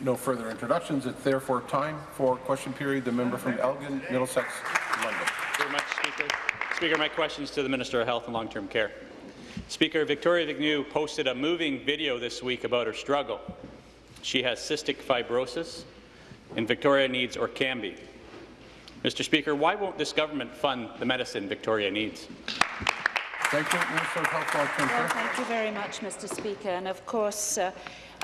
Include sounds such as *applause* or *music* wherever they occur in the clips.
No further introductions. It's therefore time for question period. The member from Elgin, Middlesex, London. Thank you very much, Speaker. Speaker, my question is to the Minister of Health and Long-Term Care. Speaker, Victoria Vigneault posted a moving video this week about her struggle. She has cystic fibrosis, and Victoria needs Orkambi. Mr. Speaker, why won't this government fund the medicine Victoria needs? Thank you, Minister of Health, Long-Term Well, thank you very much, Mr. Speaker. And of course, uh,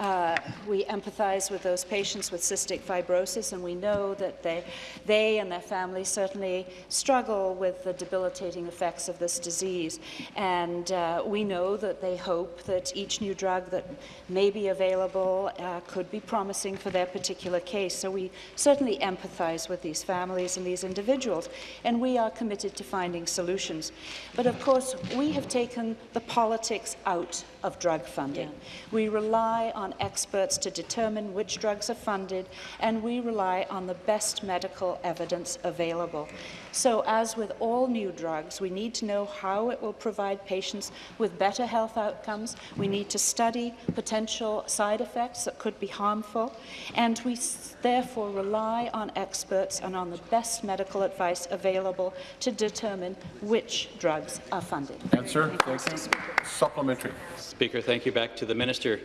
uh, we empathise with those patients with cystic fibrosis, and we know that they, they and their families certainly struggle with the debilitating effects of this disease. And uh, we know that they hope that each new drug that may be available uh, could be promising for their particular case. So we certainly empathise with these families and these individuals, and we are committed to finding solutions. But of course, we have taken the politics out of drug funding. We rely on experts to determine which drugs are funded, and we rely on the best medical evidence available. So, as with all new drugs, we need to know how it will provide patients with better health outcomes. We need to study potential side effects that could be harmful, and we therefore rely on experts and on the best medical advice available to determine which drugs are funded. Answer. Thank you, Thank Mr. you. Speaker. Supplementary. Speaker, thank you. Back to the Minister.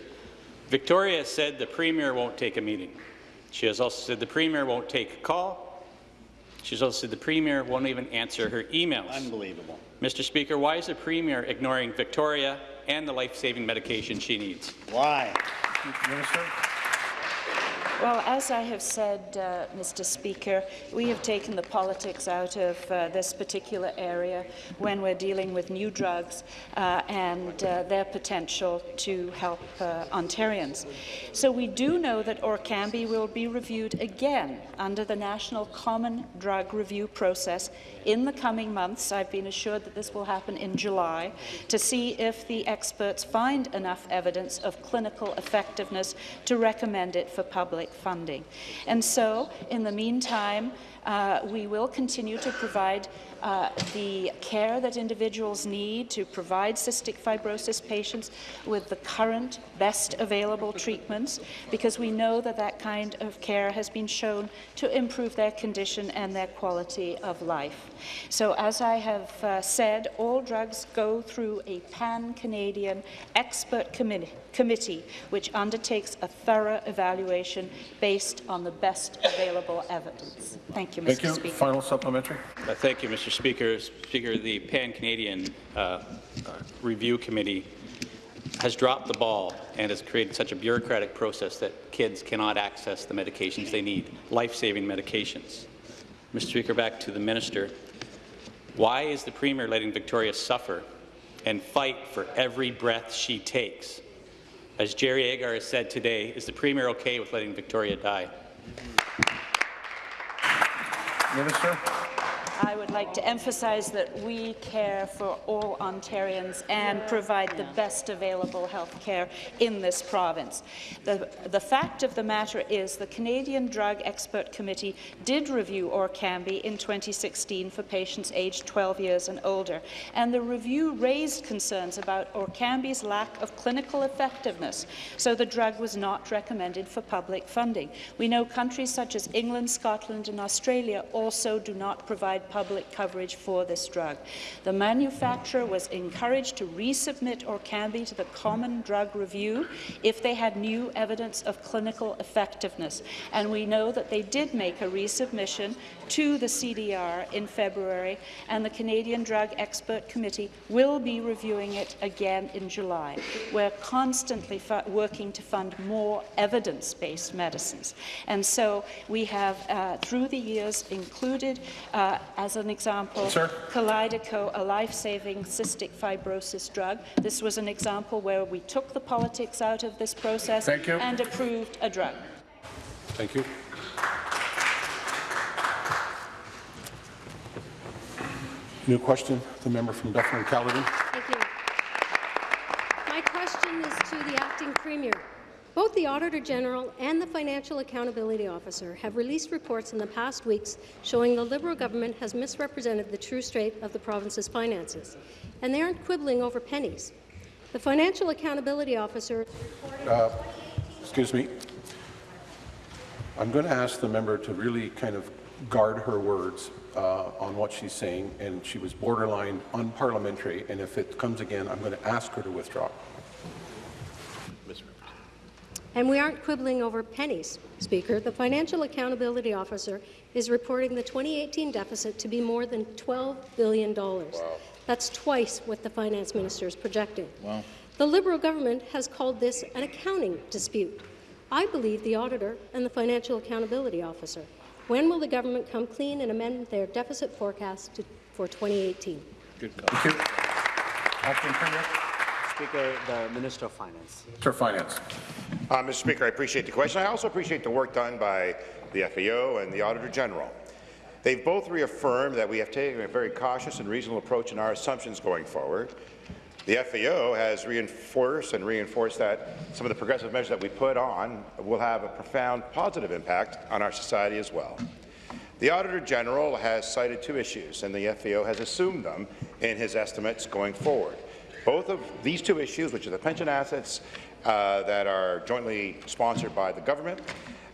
Victoria said the Premier won't take a meeting. She has also said the Premier won't take a call. She's also said the Premier won't even answer her emails. Unbelievable. Mr. Speaker, why is the Premier ignoring Victoria and the life-saving medication she needs? Why? Minister. Well, as I have said, uh, Mr. Speaker, we have taken the politics out of uh, this particular area when we're dealing with new drugs uh, and uh, their potential to help uh, Ontarians. So we do know that Orkambi will be reviewed again under the National Common Drug Review process in the coming months. I've been assured that this will happen in July to see if the experts find enough evidence of clinical effectiveness to recommend it for public funding. And so, in the meantime, uh, we will continue to provide uh, the care that individuals need to provide cystic fibrosis patients with the current best available treatments because we know that that kind of care has been shown to improve their condition and their quality of life. So as I have uh, said, all drugs go through a pan-Canadian expert committee, committee which undertakes a thorough evaluation based on the best available evidence. Thank you, Mr. Thank you. Speaker. Final supplementary. Uh, thank you, Mr. Speaker. Speaker, the Pan-Canadian uh, uh, Review Committee has dropped the ball and has created such a bureaucratic process that kids cannot access the medications they need, life-saving medications. Mr. Speaker, back to the minister. Why is the Premier letting Victoria suffer and fight for every breath she takes? As Jerry Agar has said today, is the Premier okay with letting Victoria die? Minister. I would like to emphasize that we care for all Ontarians and provide the best available health care in this province. The, the fact of the matter is the Canadian Drug Expert Committee did review Orkambi in 2016 for patients aged 12 years and older, and the review raised concerns about Orkambi's lack of clinical effectiveness, so the drug was not recommended for public funding. We know countries such as England, Scotland and Australia also do not provide public coverage for this drug. The manufacturer was encouraged to resubmit Orkambi to the Common Drug Review if they had new evidence of clinical effectiveness. And we know that they did make a resubmission to the CDR in February, and the Canadian Drug Expert Committee will be reviewing it again in July. We're constantly working to fund more evidence-based medicines. And so we have, uh, through the years, included, uh, as an example, Sir? Kalydeco, a life-saving cystic fibrosis drug. This was an example where we took the politics out of this process and approved a drug. Thank you. New question, the member from Dufferin Caledon. Thank you. My question is to the acting premier. Both the Auditor General and the Financial Accountability Officer have released reports in the past weeks showing the Liberal government has misrepresented the true state of the province's finances, and they aren't quibbling over pennies. The Financial Accountability Officer Uh, excuse me. I'm going to ask the member to really kind of guard her words uh, on what she's saying, and she was borderline unparliamentary, and if it comes again, I'm going to ask her to withdraw. And we aren't quibbling over pennies, Speaker. The Financial Accountability Officer is reporting the 2018 deficit to be more than $12 billion. Wow. That's twice what the Finance Minister is projecting. Wow. The Liberal government has called this an accounting dispute. I believe the Auditor and the Financial Accountability Officer. When will the government come clean and amend their deficit forecast to, for 2018? Good call. Thank you. Acting Premier. Speaker, the Minister of Finance. Minister of Finance. Uh, Mr. Speaker, I appreciate the question. I also appreciate the work done by the FAO and the Auditor General. They've both reaffirmed that we have taken a very cautious and reasonable approach in our assumptions going forward. The FAO has reinforced and reinforced that some of the progressive measures that we put on will have a profound positive impact on our society as well. The Auditor General has cited two issues, and the FAO has assumed them in his estimates going forward. Both of these two issues, which are the pension assets uh, that are jointly sponsored by the government,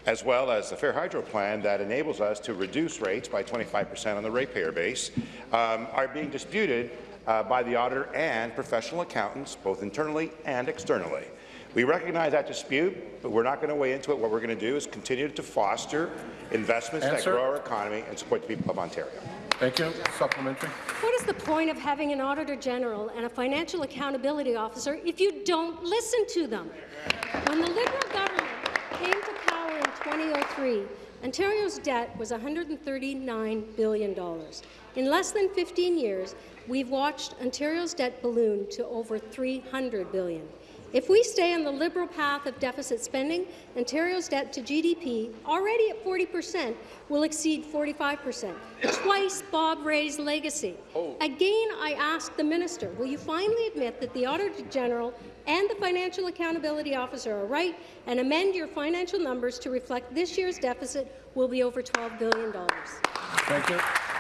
as well as the Fair Hydro Plan that enables us to reduce rates by 25 percent on the ratepayer base, um, are being disputed uh, by the auditor and professional accountants, both internally and externally. We recognize that dispute, but we're not going to weigh into it. What we're going to do is continue to foster investments Answer. that grow our economy and support the people of Ontario. Thank you. Supplementary. What is the point of having an Auditor General and a Financial Accountability Officer if you don't listen to them? When the Liberal government came to power in 2003, Ontario's debt was $139 billion. In less than 15 years, we've watched Ontario's debt balloon to over 300 billion. If we stay on the Liberal path of deficit spending, Ontario's debt to GDP, already at 40 percent, will exceed 45 percent, twice Bob Rae's legacy. Oh. Again, I ask the minister, will you finally admit that the Auditor General and the Financial Accountability Officer are right and amend your financial numbers to reflect this year's deficit will be over $12 billion? Thank you.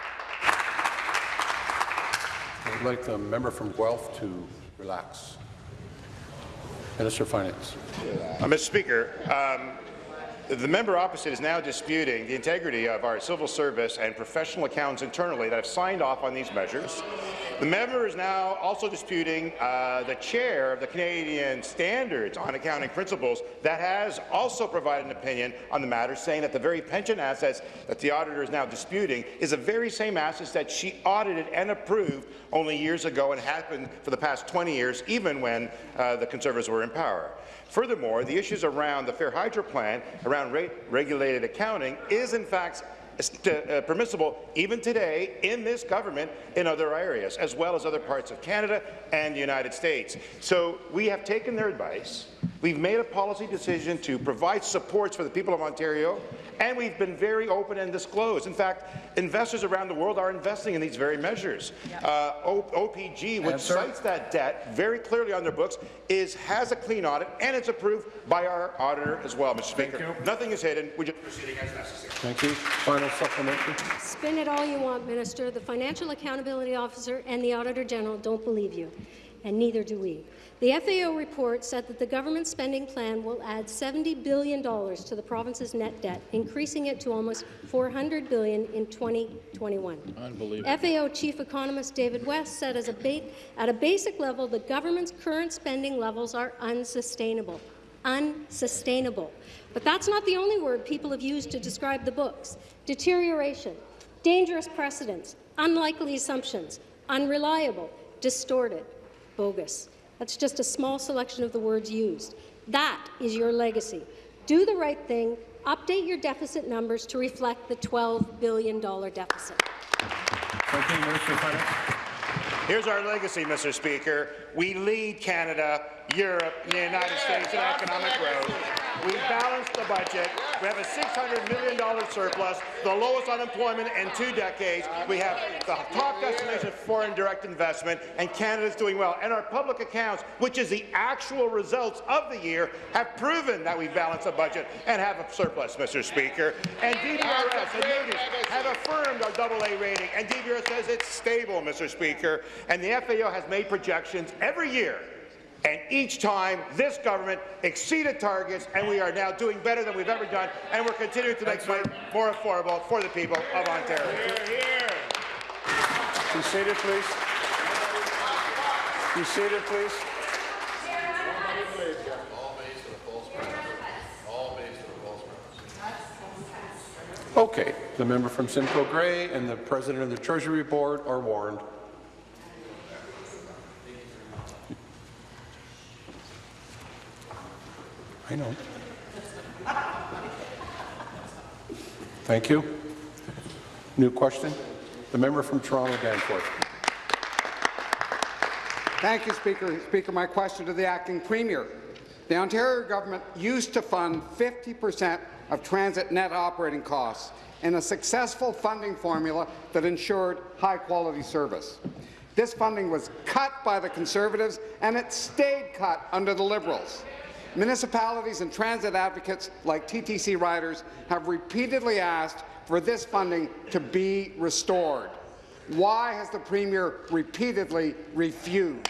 I'd like the member from Guelph to relax. Minister of Finance. Uh, Mr. Speaker, um, the member opposite is now disputing the integrity of our civil service and professional accounts internally that have signed off on these measures. The member is now also disputing uh, the chair of the Canadian Standards on Accounting Principles that has also provided an opinion on the matter, saying that the very pension assets that the auditor is now disputing is the very same assets that she audited and approved only years ago and has been for the past 20 years, even when uh, the Conservatives were in power. Furthermore, the issues around the Fair Hydro Plan, around rate regulated accounting, is in fact uh, permissible even today in this government in other areas, as well as other parts of Canada and the United States. So we have taken their advice. We've made a policy decision to provide supports for the people of Ontario, and we've been very open and disclosed. In fact, investors around the world are investing in these very measures. Yep. Uh, OPG, which Answer. cites that debt very clearly on their books, is has a clean audit, and it's approved by our auditor as well, Mr. Speaker. Nothing is hidden. We're just proceeding as necessary. Thank you. Final supplementary. Spin it all you want, Minister. The Financial Accountability Officer and the Auditor General don't believe you, and neither do we. The FAO report said that the government spending plan will add $70 billion to the province's net debt, increasing it to almost 400 billion in 2021. Unbelievable. FAO Chief Economist David West said as a at a basic level, the government's current spending levels are unsustainable. Unsustainable. But that's not the only word people have used to describe the books. Deterioration, dangerous precedents, unlikely assumptions, unreliable, distorted, bogus. That's just a small selection of the words used. That is your legacy. Do the right thing. Update your deficit numbers to reflect the $12 billion deficit. Thank you, Minister Finance. Here's our legacy, Mr. Speaker. We lead Canada, Europe, and the United States in economic growth. We budget. We have a $600 million surplus, the lowest unemployment in two decades. We have the top destination of foreign direct investment, and Canada is doing well. And our public accounts, which is the actual results of the year, have proven that we balance a budget and have a surplus, Mr. Speaker. And DBRS and Moody's have affirmed our AA rating, and DBRS says it's stable, Mr. Speaker. And the FAO has made projections every year And each time, this government exceeded targets, and we are now doing better than we've ever done, and we're continuing to make life more affordable for the people of Ontario. Be seated, please. Be seated, please. Okay, the member from Simcoe Grey and the president of the Treasury Board are warned. I know. Thank you. New question? The member from Toronto Danforth. Thank you, Speaker. Speaker, my question to the acting premier. The Ontario government used to fund 50 per cent of transit net operating costs in a successful funding formula that ensured high-quality service. This funding was cut by the Conservatives, and it stayed cut under the Liberals. Municipalities and transit advocates like TTC riders have repeatedly asked for this funding to be restored. Why has the Premier repeatedly refused?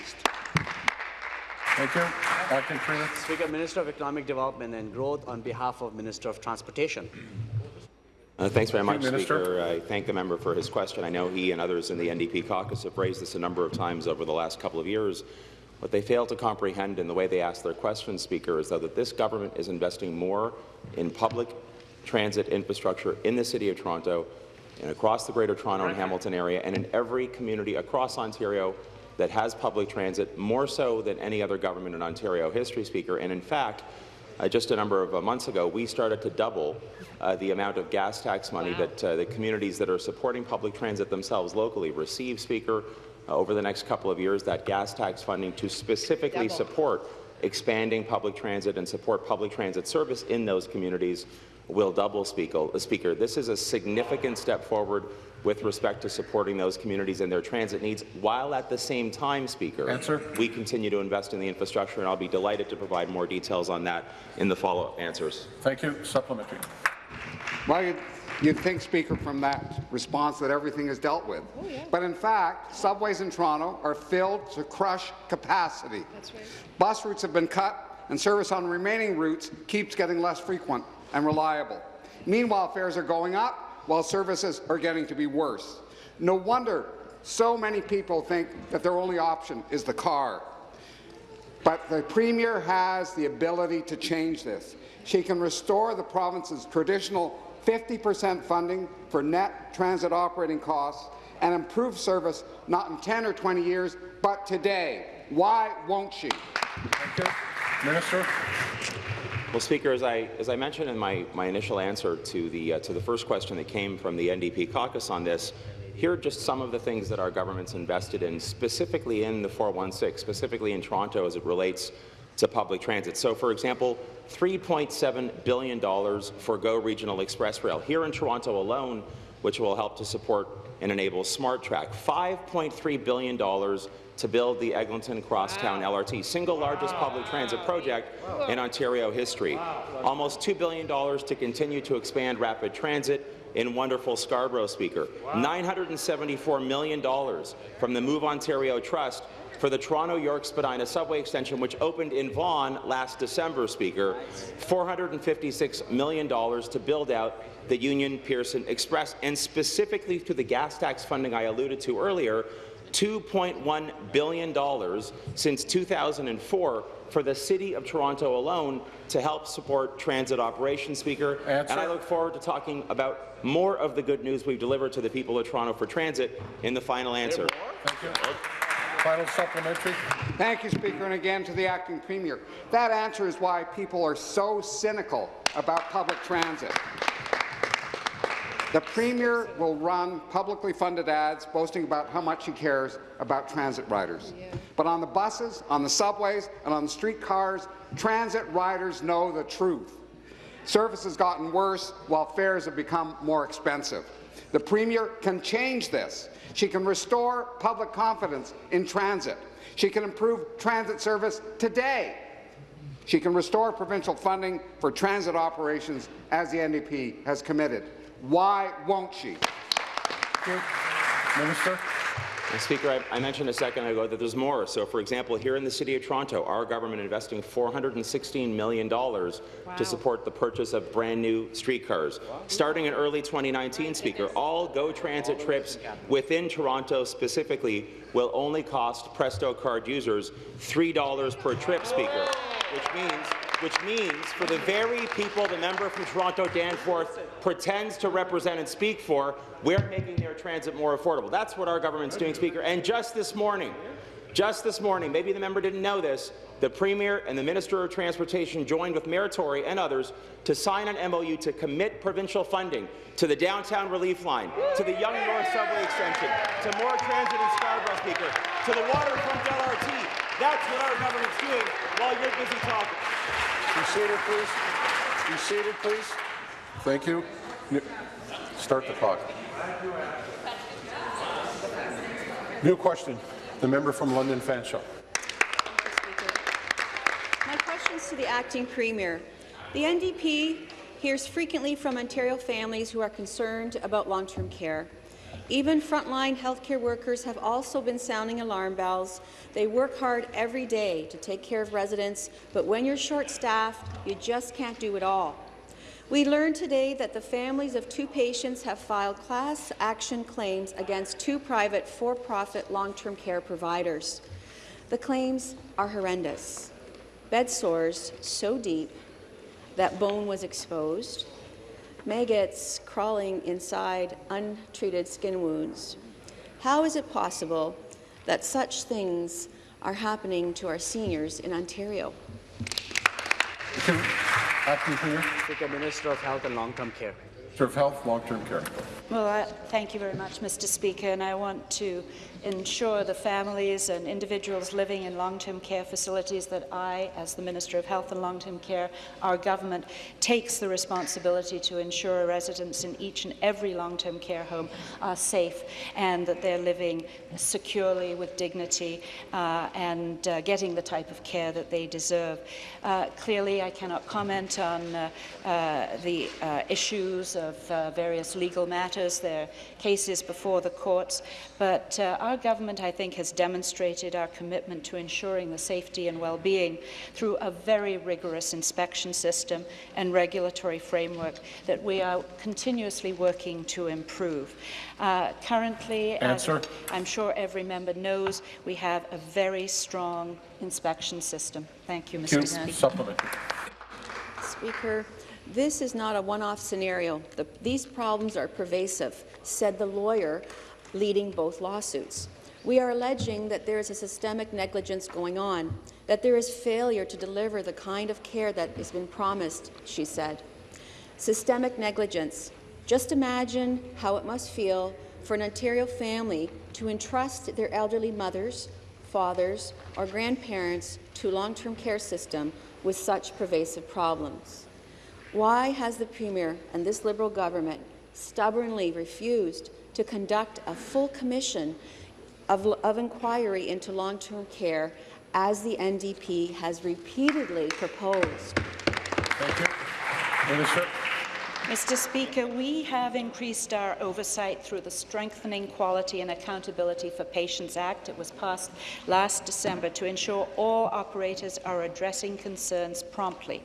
Thank you. Acting Premier. Speaker, Minister of Economic Development and Growth on behalf of Minister of Transportation. Uh, thanks very much, Minister. Speaker. I thank the member for his question. I know he and others in the NDP caucus have raised this a number of times over the last couple of years. What they fail to comprehend in the way they ask their questions, Speaker, is that this government is investing more in public transit infrastructure in the City of Toronto and across the Greater Toronto and Hamilton area and in every community across Ontario that has public transit, more so than any other government in Ontario history, Speaker. And in fact, uh, just a number of uh, months ago, we started to double uh, the amount of gas tax money that uh, the communities that are supporting public transit themselves locally receive, Speaker, Uh, over the next couple of years, that gas tax funding to specifically support expanding public transit and support public transit service in those communities will double, Speaker. Uh, Speaker. This is a significant step forward with respect to supporting those communities and their transit needs, while at the same time, Speaker, Answer. we continue to invest in the infrastructure, and I'll be delighted to provide more details on that in the follow-up answers. Thank you. Supplementary. Well, you'd, think, Speaker, from that response that everything is dealt with. Oh, but in fact, subways in Toronto are filled to crush capacity. Right. Bus routes have been cut, and service on remaining routes keeps getting less frequent and reliable. Meanwhile, fares are going up, while services are getting to be worse. No wonder so many people think that their only option is the car. But the Premier has the ability to change this. She can restore the province's traditional 50% funding for net transit operating costs and improve service not in 10 or 20 years, but today. Why won't she? Thank you. Minister. Well, Speaker, as I, as I mentioned in my, my initial answer to the, uh, to the first question that came from the NDP caucus on this, here are just some of the things that our government's invested in, specifically in the 416, specifically in Toronto as it relates to public transit. So, for example, $3.7 billion for GO Regional Express Rail here in Toronto alone, which will help to support and enable Smart Track. $5.3 billion to build the Eglinton Crosstown LRT, single largest public transit project in Ontario history. Almost $2 billion to continue to expand rapid transit in wonderful Scarborough, Speaker. $974 million from the Move Ontario Trust for the Toronto-York Spadina subway extension, which opened in Vaughan last December, Speaker. $456 million to build out the Union Pearson Express, and specifically to the gas tax funding I alluded to earlier, $2.1 billion since 2004 for the City of Toronto alone to help support transit operations, Speaker. Answer. And I look forward to talking about more of the good news we've delivered to the people of Toronto for transit in the final answer. Thank you. Final supplementary. Thank you, Speaker, and again to the acting premier. That answer is why people are so cynical about public transit. The Premier will run publicly funded ads boasting about how much he cares about transit riders. But on the buses, on the subways, and on the streetcars, transit riders know the truth. Service has gotten worse while fares have become more expensive. The Premier can change this. She can restore public confidence in transit. She can improve transit service today. She can restore provincial funding for transit operations as the NDP has committed. Why won't she? Minister. Speaker, I, I mentioned a second ago that there's more. So, for example, here in the City of Toronto, our government investing $416 million to support the purchase of brand-new streetcars. Starting in early 2019, Speaker, all GO Transit trips within Toronto specifically will only cost Presto card users $3 per trip, Speaker, which means which means for the very people the member from Toronto Danforth pretends to represent and speak for, we're making their transit more affordable. That's what our government's doing, Speaker. And just this morning, just this morning, maybe the member didn't know this, the Premier and the Minister of Transportation joined with Mayor Tory and others to sign an MOU to commit provincial funding to the Downtown Relief Line, to the Yonge North Subway Extension, to more transit in Scarborough, Speaker, to the waterfront LRT. That's what our government's doing while you're busy talking. Be seated, please. Be seated, please. Thank you. Start the clock. New question. The member from London Fanshawe. My question is to the acting premier. The NDP hears frequently from Ontario families who are concerned about long-term care. Even frontline healthcare workers have also been sounding alarm bells. They work hard every day to take care of residents, but when you're short-staffed, you just can't do it all. We learned today that the families of two patients have filed class action claims against two private for-profit long-term care providers. The claims are horrendous. Bed sores so deep that bone was exposed, maggots crawling inside untreated skin wounds. How is it possible that such things are happening to our seniors in Ontario? Acting Premier. Speaker, Minister of Health and Long-Term Care. Minister of Health, Long-Term Care. Well, I, thank you very much, Mr. Speaker, and I want to ensure the families and individuals living in long-term care facilities that I, as the Minister of Health and Long-Term Care, our government takes the responsibility to ensure residents in each and every long-term care home are safe and that they're living securely with dignity uh, and uh, getting the type of care that they deserve. Uh, clearly, I cannot comment on uh, uh, the uh, issues of various legal matters, their cases before the courts, but uh, our government, I think, has demonstrated our commitment to ensuring the safety and well-being through a very rigorous inspection system and regulatory framework that we are continuously working to improve. Uh, currently, as Answer. I'm sure every member knows, we have a very strong inspection system. Thank you, Mr. Thank you. Speaker. Supplementary. Speaker, this is not a one-off scenario. The, these problems are pervasive, said the lawyer leading both lawsuits. We are alleging that there is a systemic negligence going on, that there is failure to deliver the kind of care that has been promised, she said. Systemic negligence. Just imagine how it must feel for an Ontario family to entrust their elderly mothers, fathers, or grandparents to a long-term care system with such pervasive problems. Why has the Premier and this Liberal government stubbornly refused to conduct a full commission of, of inquiry into long-term care as the NDP has repeatedly proposed? Thank you. Minister. Mr. Speaker, we have increased our oversight through the Strengthening Quality and Accountability for Patients Act. It was passed last December to ensure all operators are addressing concerns promptly.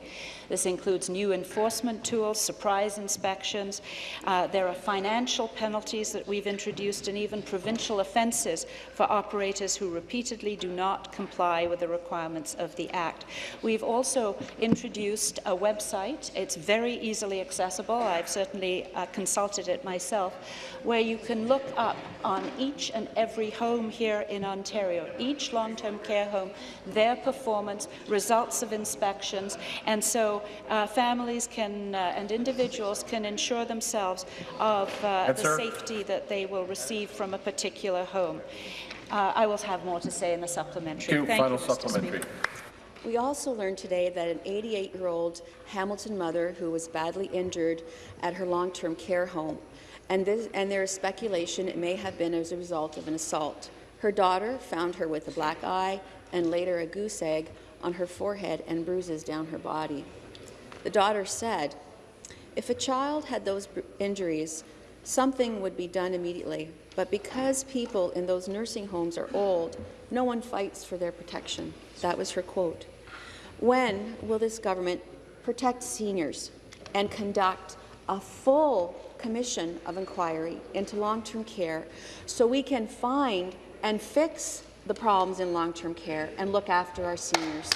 This includes new enforcement tools, surprise inspections. Uh, there are financial penalties that we've introduced and even provincial offences for operators who repeatedly do not comply with the requirements of the Act. We've also introduced a website. It's very easily accessible. I've certainly uh, consulted it myself, where you can look up on each and every home here in Ontario, each long-term care home, their performance, results of inspections, and so uh, families can uh, and individuals can ensure themselves of uh, the Answer. safety that they will receive from a particular home. Uh, I will have more to say in the supplementary. Thank you. Final Mr. supplementary. Speaker. We also learned today that an 88-year-old Hamilton mother who was badly injured at her long-term care home, and, this, and there is speculation it may have been as a result of an assault. Her daughter found her with a black eye and later a goose egg on her forehead and bruises down her body. The daughter said, if a child had those injuries, something would be done immediately. But because people in those nursing homes are old, no one fights for their protection. That was her quote. When will this government protect seniors and conduct a full commission of inquiry into long-term care so we can find and fix the problems in long-term care and look after our seniors?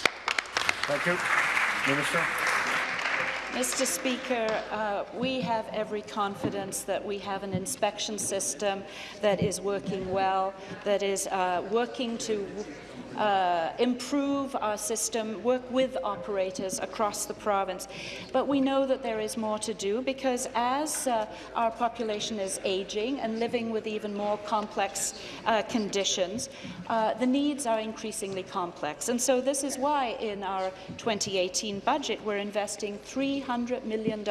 Thank you. Minister? Mr. Speaker, uh, we have every confidence that we have an inspection system that is working well, that is uh, working to uh, improve our system, work with operators across the province. But we know that there is more to do because as uh, our population is aging and living with even more complex uh, conditions, uh, the needs are increasingly complex. And so this is why in our 2018 budget we're investing $300 million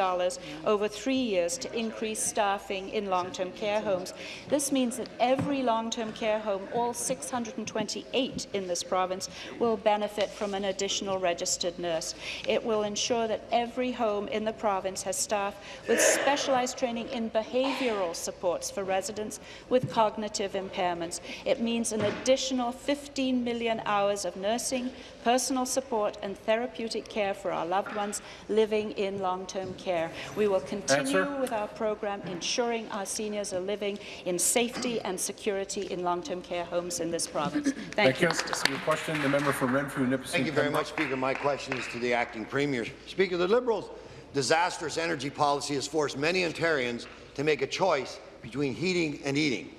over three years to increase staffing in long-term care homes. This means that every long-term care home, all 628 in this province, will benefit from an additional registered nurse. It will ensure that every home in the province has staff with specialized training in behavioral supports for residents with cognitive impairments. It means an additional 15 million hours of nursing, personal support and therapeutic care for our loved ones living in long-term care. We will continue Answer. with our program ensuring our seniors are living in safety and security in long-term care homes in this province. Thank, you, Mr. Your question, the member for Renfrew, Nipissing. Thank you very much, Speaker. My question is to the acting premier. Speaker, the Liberals' disastrous energy policy has forced many Ontarians to make a choice between heating and eating.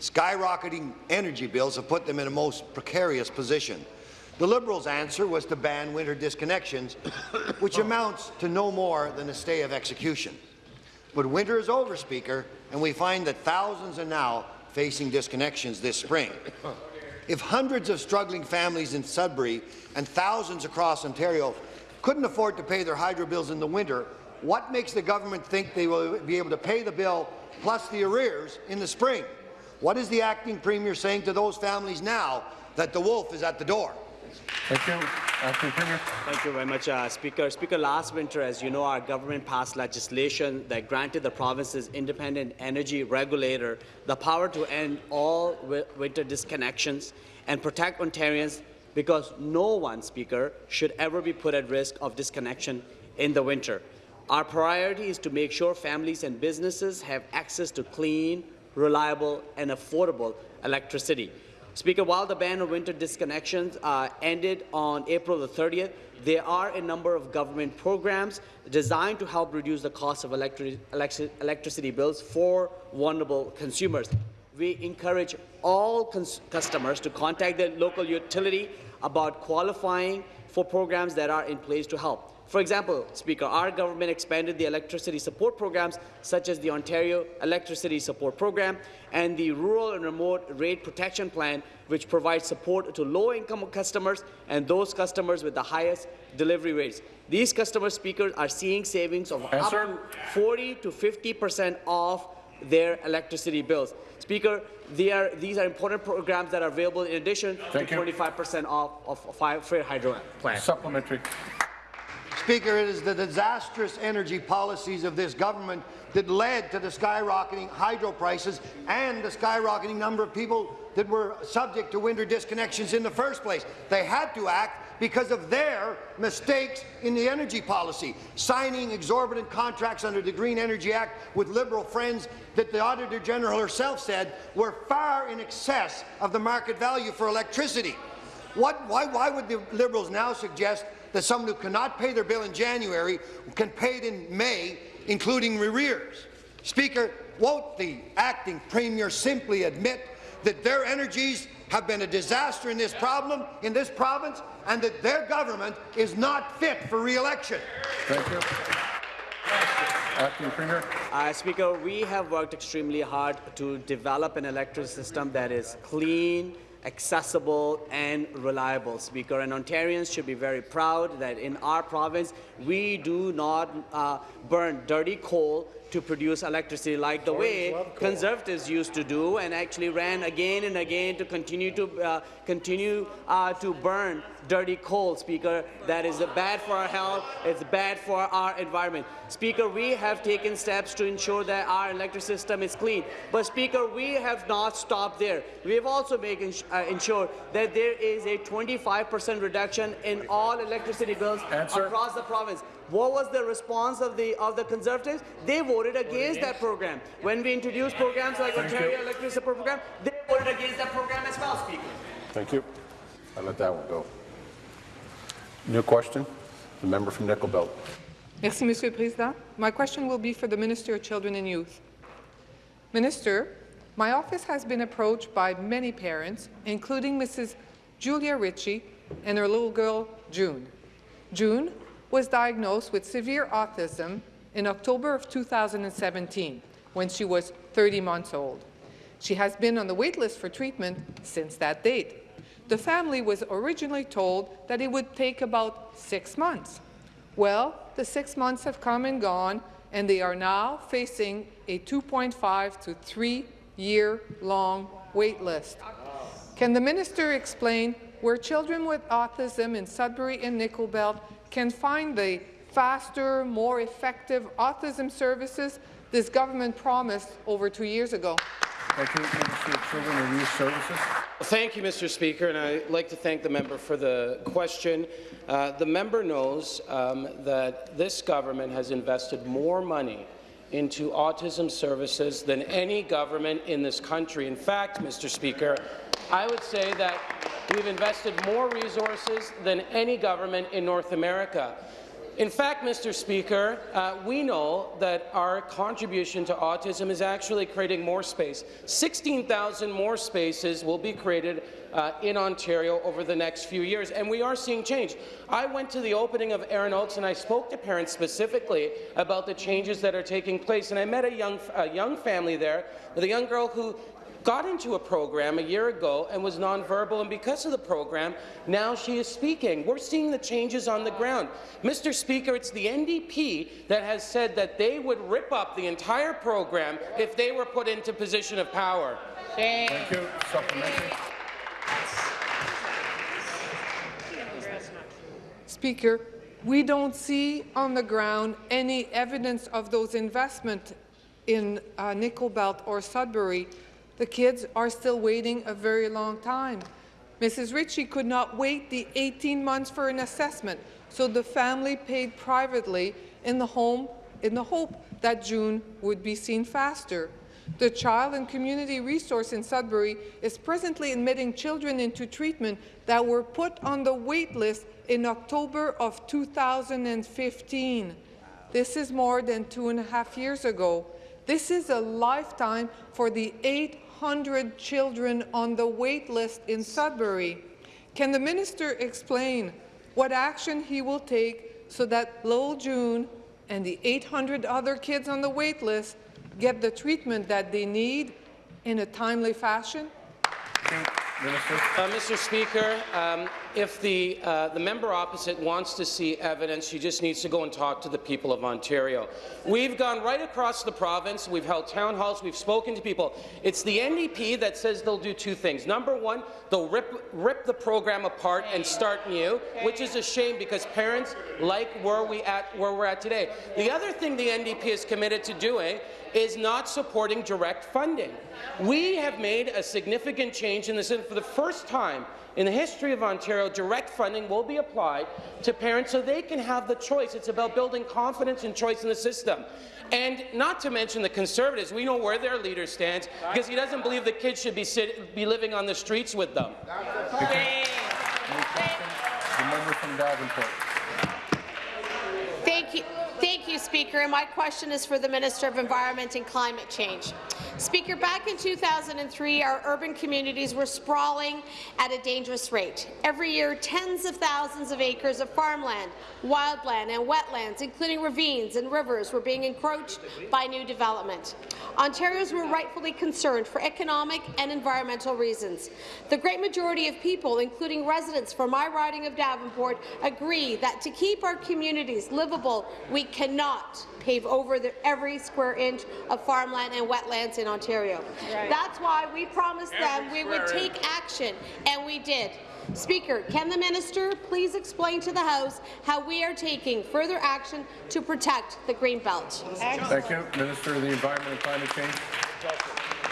Skyrocketing energy bills have put them in a most precarious position. The Liberals' answer was to ban winter disconnections, *coughs* which amounts to no more than a stay of execution. But winter is over, Speaker, and we find that thousands are now facing disconnections this spring. If hundreds of struggling families in Sudbury and thousands across Ontario couldn't afford to pay their hydro bills in the winter, what makes the government think they will be able to pay the bill plus the arrears in the spring? What is the acting premier saying to those families now that the wolf is at the door? Thank you. Thank you very much, uh, Speaker. Speaker, last winter, as you know, our government passed legislation that granted the province's independent energy regulator the power to end all winter disconnections and protect Ontarians because no one, Speaker, should ever be put at risk of disconnection in the winter. Our priority is to make sure families and businesses have access to clean, reliable and affordable electricity. Speaker, while the ban on winter disconnections uh, ended on April the 30th, there are a number of government programs designed to help reduce the cost of electri electri electricity bills for vulnerable consumers. We encourage all customers to contact their local utility about qualifying for programs that are in place to help. For example, Speaker, our government expanded the electricity support programs such as the Ontario Electricity Support Program and the Rural and Remote Rate Protection Plan, which provides support to low-income customers and those customers with the highest delivery rates. These customer speakers are seeing savings of up to 40 to 50 percent off their electricity bills. Speaker, are, these are important programs that are available in addition Thank to 25 percent off of a fair hydro plan. Supplementary. Speaker, it is the disastrous energy policies of this government that led to the skyrocketing hydro prices and the skyrocketing number of people that were subject to winter disconnections in the first place. They had to act because of their mistakes in the energy policy, signing exorbitant contracts under the Green Energy Act with Liberal friends that the Auditor General herself said were far in excess of the market value for electricity. What, why, why would the Liberals now suggest that someone who cannot pay their bill in January can pay it in May, including arrears. Speaker, won't the acting premier simply admit that their energies have been a disaster in this problem, in this province, and that their government is not fit for re-election? Thank you. Acting Premier. Uh, Speaker, we have worked extremely hard to develop an electoral system that is clean, accessible and reliable, Speaker. And Ontarians should be very proud that in our province we do not uh, burn dirty coal to produce electricity like the way Conservatives used to do and actually ran again and again to continue to uh, continue uh, to burn dirty coal, Speaker. That is bad for our health. It's bad for our environment. Speaker, we have taken steps to ensure that our electric system is clean. But, Speaker, we have not stopped there. We have also made uh, ensured that there is a 25% reduction in all electricity bills Answer. across the province. What was the response of the of the Conservatives? They voted against that program. When we introduced programs like Thank Ontario you. Electric Support Program, they voted against that program as well, Speaker. Thank you. I let that one go. New question? The member from Nickel Belt. Merci, Monsieur le Président. My question will be for the Minister of Children and Youth. Minister, my office has been approached by many parents, including Mrs. Julia Ritchie and her little girl, June. June was diagnosed with severe autism in October of 2017, when she was 30 months old. She has been on the wait list for treatment since that date. The family was originally told that it would take about six months. Well, the six months have come and gone, and they are now facing a 2.5 to 3 year long wait list. Can the minister explain where children with autism in Sudbury and Nickel Belt can find the faster, more effective autism services this government promised over two years ago? Thank you, Minister of Children and Youth Services. Thank you, Mr. Speaker, and I'd like to thank the member for the question. Uh, the member knows um, that this government has invested more money into autism services than any government in this country. In fact, Mr. Speaker, I would say that we've invested more resources than any government in North America. In fact, Mr. Speaker, uh, we know that our contribution to autism is actually creating more space. 16,000 more spaces will be created uh, in Ontario over the next few years, and we are seeing change. I went to the opening of Erin Oaks and I spoke to parents specifically about the changes that are taking place, and I met a young, a young family there with a young girl who got into a program a year ago and was nonverbal, and because of the program, now she is speaking. We're seeing the changes on the ground. Mr. Speaker, it's the NDP that has said that they would rip up the entire program if they were put into position of power. Thank you. Supplementary. Speaker, we don't see on the ground any evidence of those investments in uh, Nickel Belt or Sudbury. The kids are still waiting a very long time. Mrs. Ritchie could not wait the 18 months for an assessment, so the family paid privately in the home in the hope that June would be seen faster. The Child and Community Resource in Sudbury is presently admitting children into treatment that were put on the wait list in October of 2015. This is more than two and a half years ago. This is a lifetime for the 800 children on the wait list in Sudbury. Can the minister explain what action he will take so that Lowell June and the 800 other kids on the wait list get the treatment that they need in a timely fashion? Uh, Mr. Speaker, um, if the, uh, the member opposite wants to see evidence, she just needs to go and talk to the people of Ontario. We've gone right across the province. We've held town halls. We've spoken to people. It's the NDP that says they'll do two things. Number one, they'll rip, rip the program apart and start new, which is a shame because parents like where, we at, where we're at today. The other thing the NDP is committed to doing is not supporting direct funding. We have made a significant change in this, and for the first time in the history of Ontario, direct funding will be applied to parents so they can have the choice. It's about building confidence and choice in the system. And not to mention the Conservatives, we know where their leader stands because he doesn't believe the kids should be, sit, be living on the streets with them. The member. Thank you. Thank you, Speaker. And my question is for the Minister of Environment and Climate Change. Speaker, back in 2003, our urban communities were sprawling at a dangerous rate. Every year, tens of thousands of acres of farmland, wildland and wetlands, including ravines and rivers, were being encroached by new development. Ontarians were rightfully concerned for economic and environmental reasons. The great majority of people, including residents from my riding of Davenport, agree that to keep our communities livable, we cannot pave over the, every square inch of farmland and wetlands in Ontario. That's why we promised them we would take action, and we did. Speaker, can the minister please explain to the House how we are taking further action to protect the Greenbelt? Thank you. Minister of the Environment and Climate Change.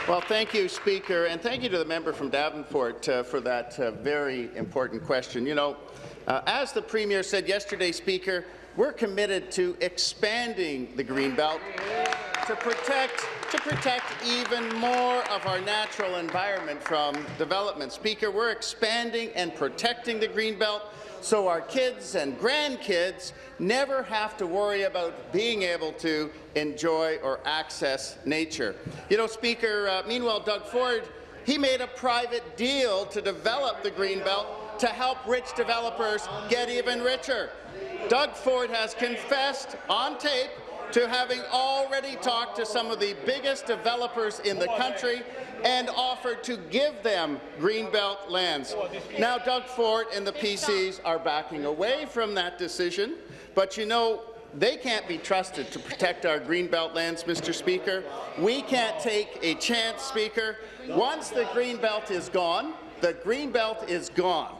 Well, thank you, Speaker, and thank you to the member from Davenport uh, for that uh, very important question. You know, uh, as the Premier said yesterday, Speaker, we're committed to expanding the Greenbelt to protect to protect even more of our natural environment from development. Speaker, we're expanding and protecting the Greenbelt so our kids and grandkids never have to worry about being able to enjoy or access nature. You know, Speaker, uh, meanwhile, Doug Ford, he made a private deal to develop the Greenbelt to help rich developers get even richer. Doug Ford has confessed on tape to having already talked to some of the biggest developers in the country and offered to give them Greenbelt lands. Now, Doug Ford and the PCs are backing away from that decision, but you know, they can't be trusted to protect our Greenbelt lands, Mr. Speaker. We can't take a chance, Speaker. Once the Greenbelt is gone, the Greenbelt is gone.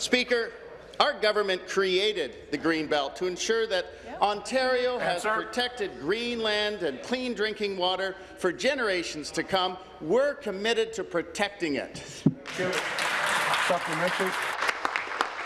Speaker, our government created the Green Belt to ensure that Ontario has protected green land and clean drinking water for generations to come. We're committed to protecting it. Supplementary.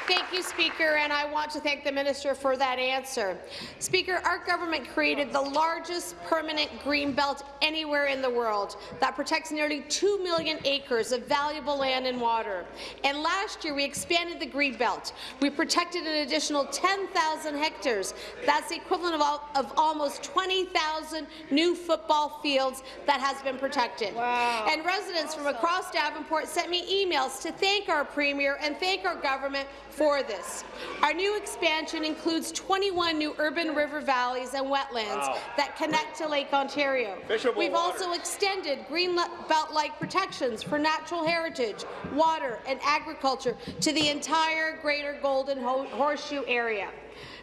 Thank you, Speaker, and I want to thank the minister for that answer. Speaker, our government created the largest permanent green belt anywhere in the world that protects nearly 2 million acres of valuable land and water. And last year, we expanded the green belt. We protected an additional 10,000 hectares. That's the equivalent of, all, of almost 20,000 new football fields that has been protected. Wow. And residents from across Davenport sent me emails to thank our Premier and thank our government for this. Our new expansion includes 21 new urban river valleys and wetlands Wow. that connect to Lake Ontario. Fishable We've water. also extended green belt-like protections for natural heritage, water and agriculture to the entire Greater Golden Ho- Horseshoe area.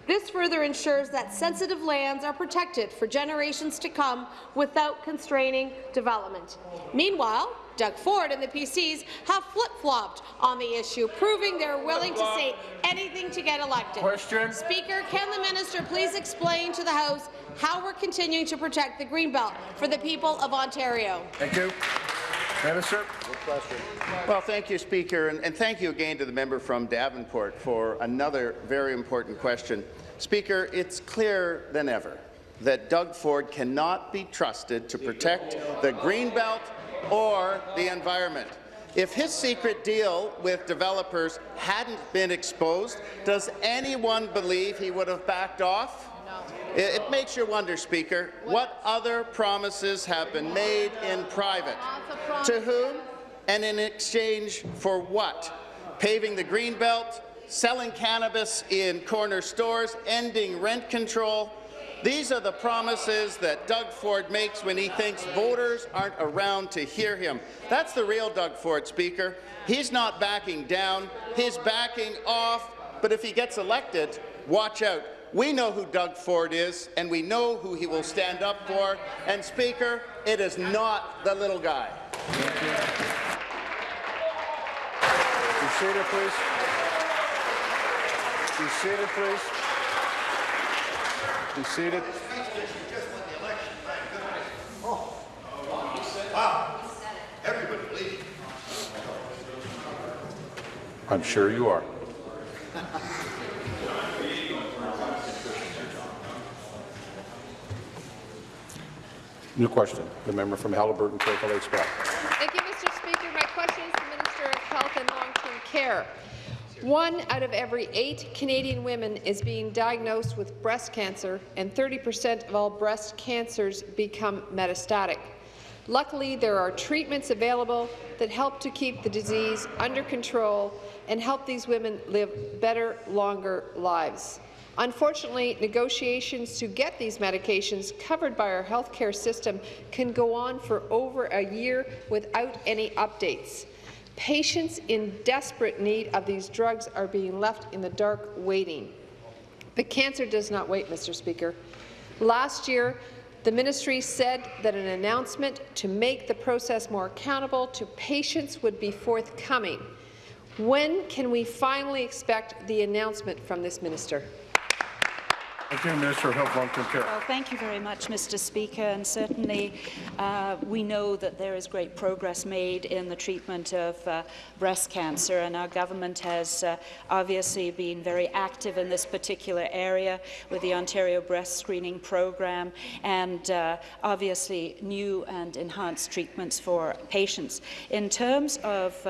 This further ensures that sensitive lands are protected for generations to come without constraining development. Meanwhile, Doug Ford and the PCs have flip-flopped on the issue, proving they're willing to say anything to get elected. Question. Speaker, can the minister please explain to the House how we're continuing to protect the Greenbelt for the people of Ontario? Thank you. Minister. Well, thank you, Speaker, and, and thank you again to the member from Davenport for another very important question. Speaker, it's clearer than ever that Doug Ford cannot be trusted to protect the Greenbelt or the environment. If his secret deal with developers hadn't been exposed, does anyone believe he would have backed off? It, it makes you wonder, Speaker, what other promises have been made in private? To whom and in exchange for what? Paving the Greenbelt, selling cannabis in corner stores, ending rent control. These are the promises that Doug Ford makes when he thinks voters aren't around to hear him. That's the real Doug Ford, Speaker. He's not backing down, he's backing off. But if he gets elected, watch out. We know who Doug Ford is, and we know who he will stand up for. And, Speaker, it is not the little guy. Be seated, please. Be please. Be seated. I'm sure you are. New question. The member from Haliburton, Lakes Bell. Thank you, Mr. Speaker. My question is to the Minister of Health and Long-Term Care. One out of every eight Canadian women is being diagnosed with breast cancer, and 30 percent of all breast cancers become metastatic. Luckily, there are treatments available that help to keep the disease under control and help these women live better, longer lives. Unfortunately, negotiations to get these medications covered by our healthcare system can go on for over a year without any updates. Patients in desperate need of these drugs are being left in the dark waiting. But cancer does not wait, Mr. Speaker. Last year, the ministry said that an announcement to make the process more accountable to patients would be forthcoming. When can we finally expect the announcement from this minister? Thank you, Minister of Health, Long-Term Care. Well, thank you very much, Mr. Speaker. And certainly, uh, we know that there is great progress made in the treatment of uh, breast cancer, and our government has uh, obviously been very active in this particular area with the Ontario Breast Screening Program and uh, obviously new and enhanced treatments for patients. In terms of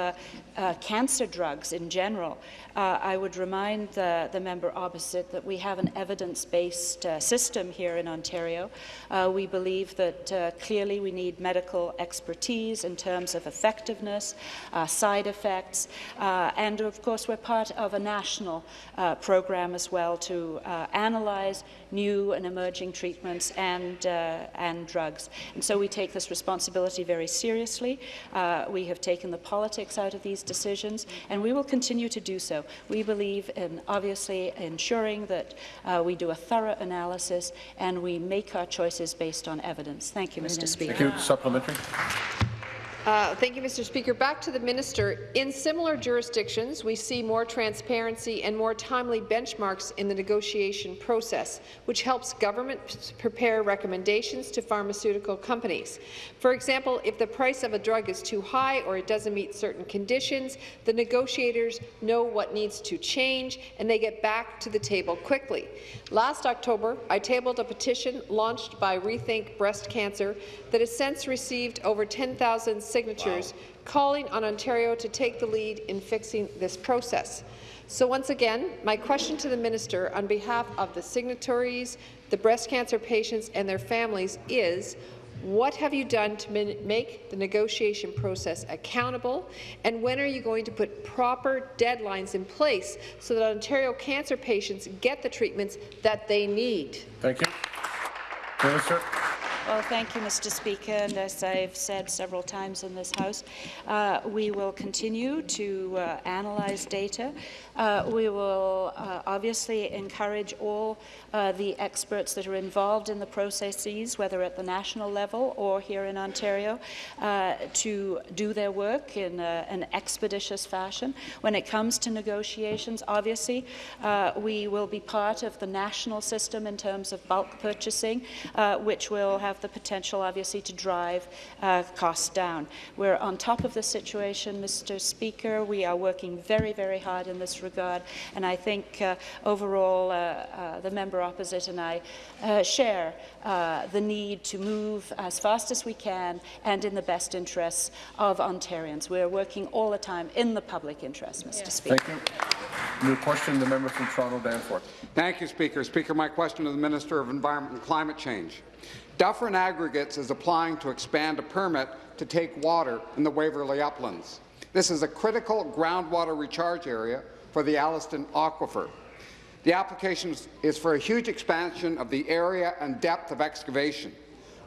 uh, cancer drugs in general, uh, I would remind the, the, member opposite that we have an evidence-based uh, system here in Ontario. Uh, we believe that uh, clearly we need medical expertise in terms of effectiveness, uh, side effects, and of course we're part of a national program as well to analyze new and emerging treatments and, and drugs. And so we take this responsibility very seriously. we have taken the politics out of these decisions, and we will continue to do so. We believe in obviously ensuring that uh, we do a thorough analysis and we make our choices based on evidence. Thank you, Mr. Speaker. Thank you. Supplementary. Uh, thank you, Mr. Speaker. Back to the minister. In similar jurisdictions, we see more transparency and more timely benchmarks in the negotiation process, which helps government prepare recommendations to pharmaceutical companies. For example, if the price of a drug is too high or it doesn't meet certain conditions, the negotiators know what needs to change and they get back to the table quickly. Last October, I tabled a petition launched by Rethink Breast Cancer that has since received over 10,000 signatures wow. calling on Ontario to take the lead in fixing this process. So once again, my question to the minister on behalf of the signatories, the breast cancer patients and their families is, what have you done to make the negotiation process accountable, and when are you going to put proper deadlines in place so that Ontario cancer patients get the treatments that they need? Thank you. Minister. Well, thank you, Mr. Speaker. And as I've said several times in this House, uh, we will continue to uh, analyze data. Uh, we will uh, obviously encourage all uh, the experts that are involved in the processes, whether at the national level or here in Ontario, uh, to do their work in a, an expeditious fashion. When it comes to negotiations, obviously, we will be part of the national system in terms of bulk purchasing, which will have the potential, obviously, to drive uh, costs down. We're on top of the situation, Mr. Speaker. We are working very, very hard in this regard, and I think uh, overall uh, uh the member opposite and I uh, share uh, the need to move as fast as we can and in the best interests of Ontarians. We are working all the time in the public interest, Mr. Yeah. Speaker. Thank you. New question, the member from Toronto Danforth. Thank you, Speaker. Speaker, my question to the Minister of Environment and Climate Change. Dufferin Aggregates is applying to expand a permit to take water in the Waverley Uplands. This is a critical groundwater recharge area for the Alliston Aquifer. The application is for a huge expansion of the area and depth of excavation.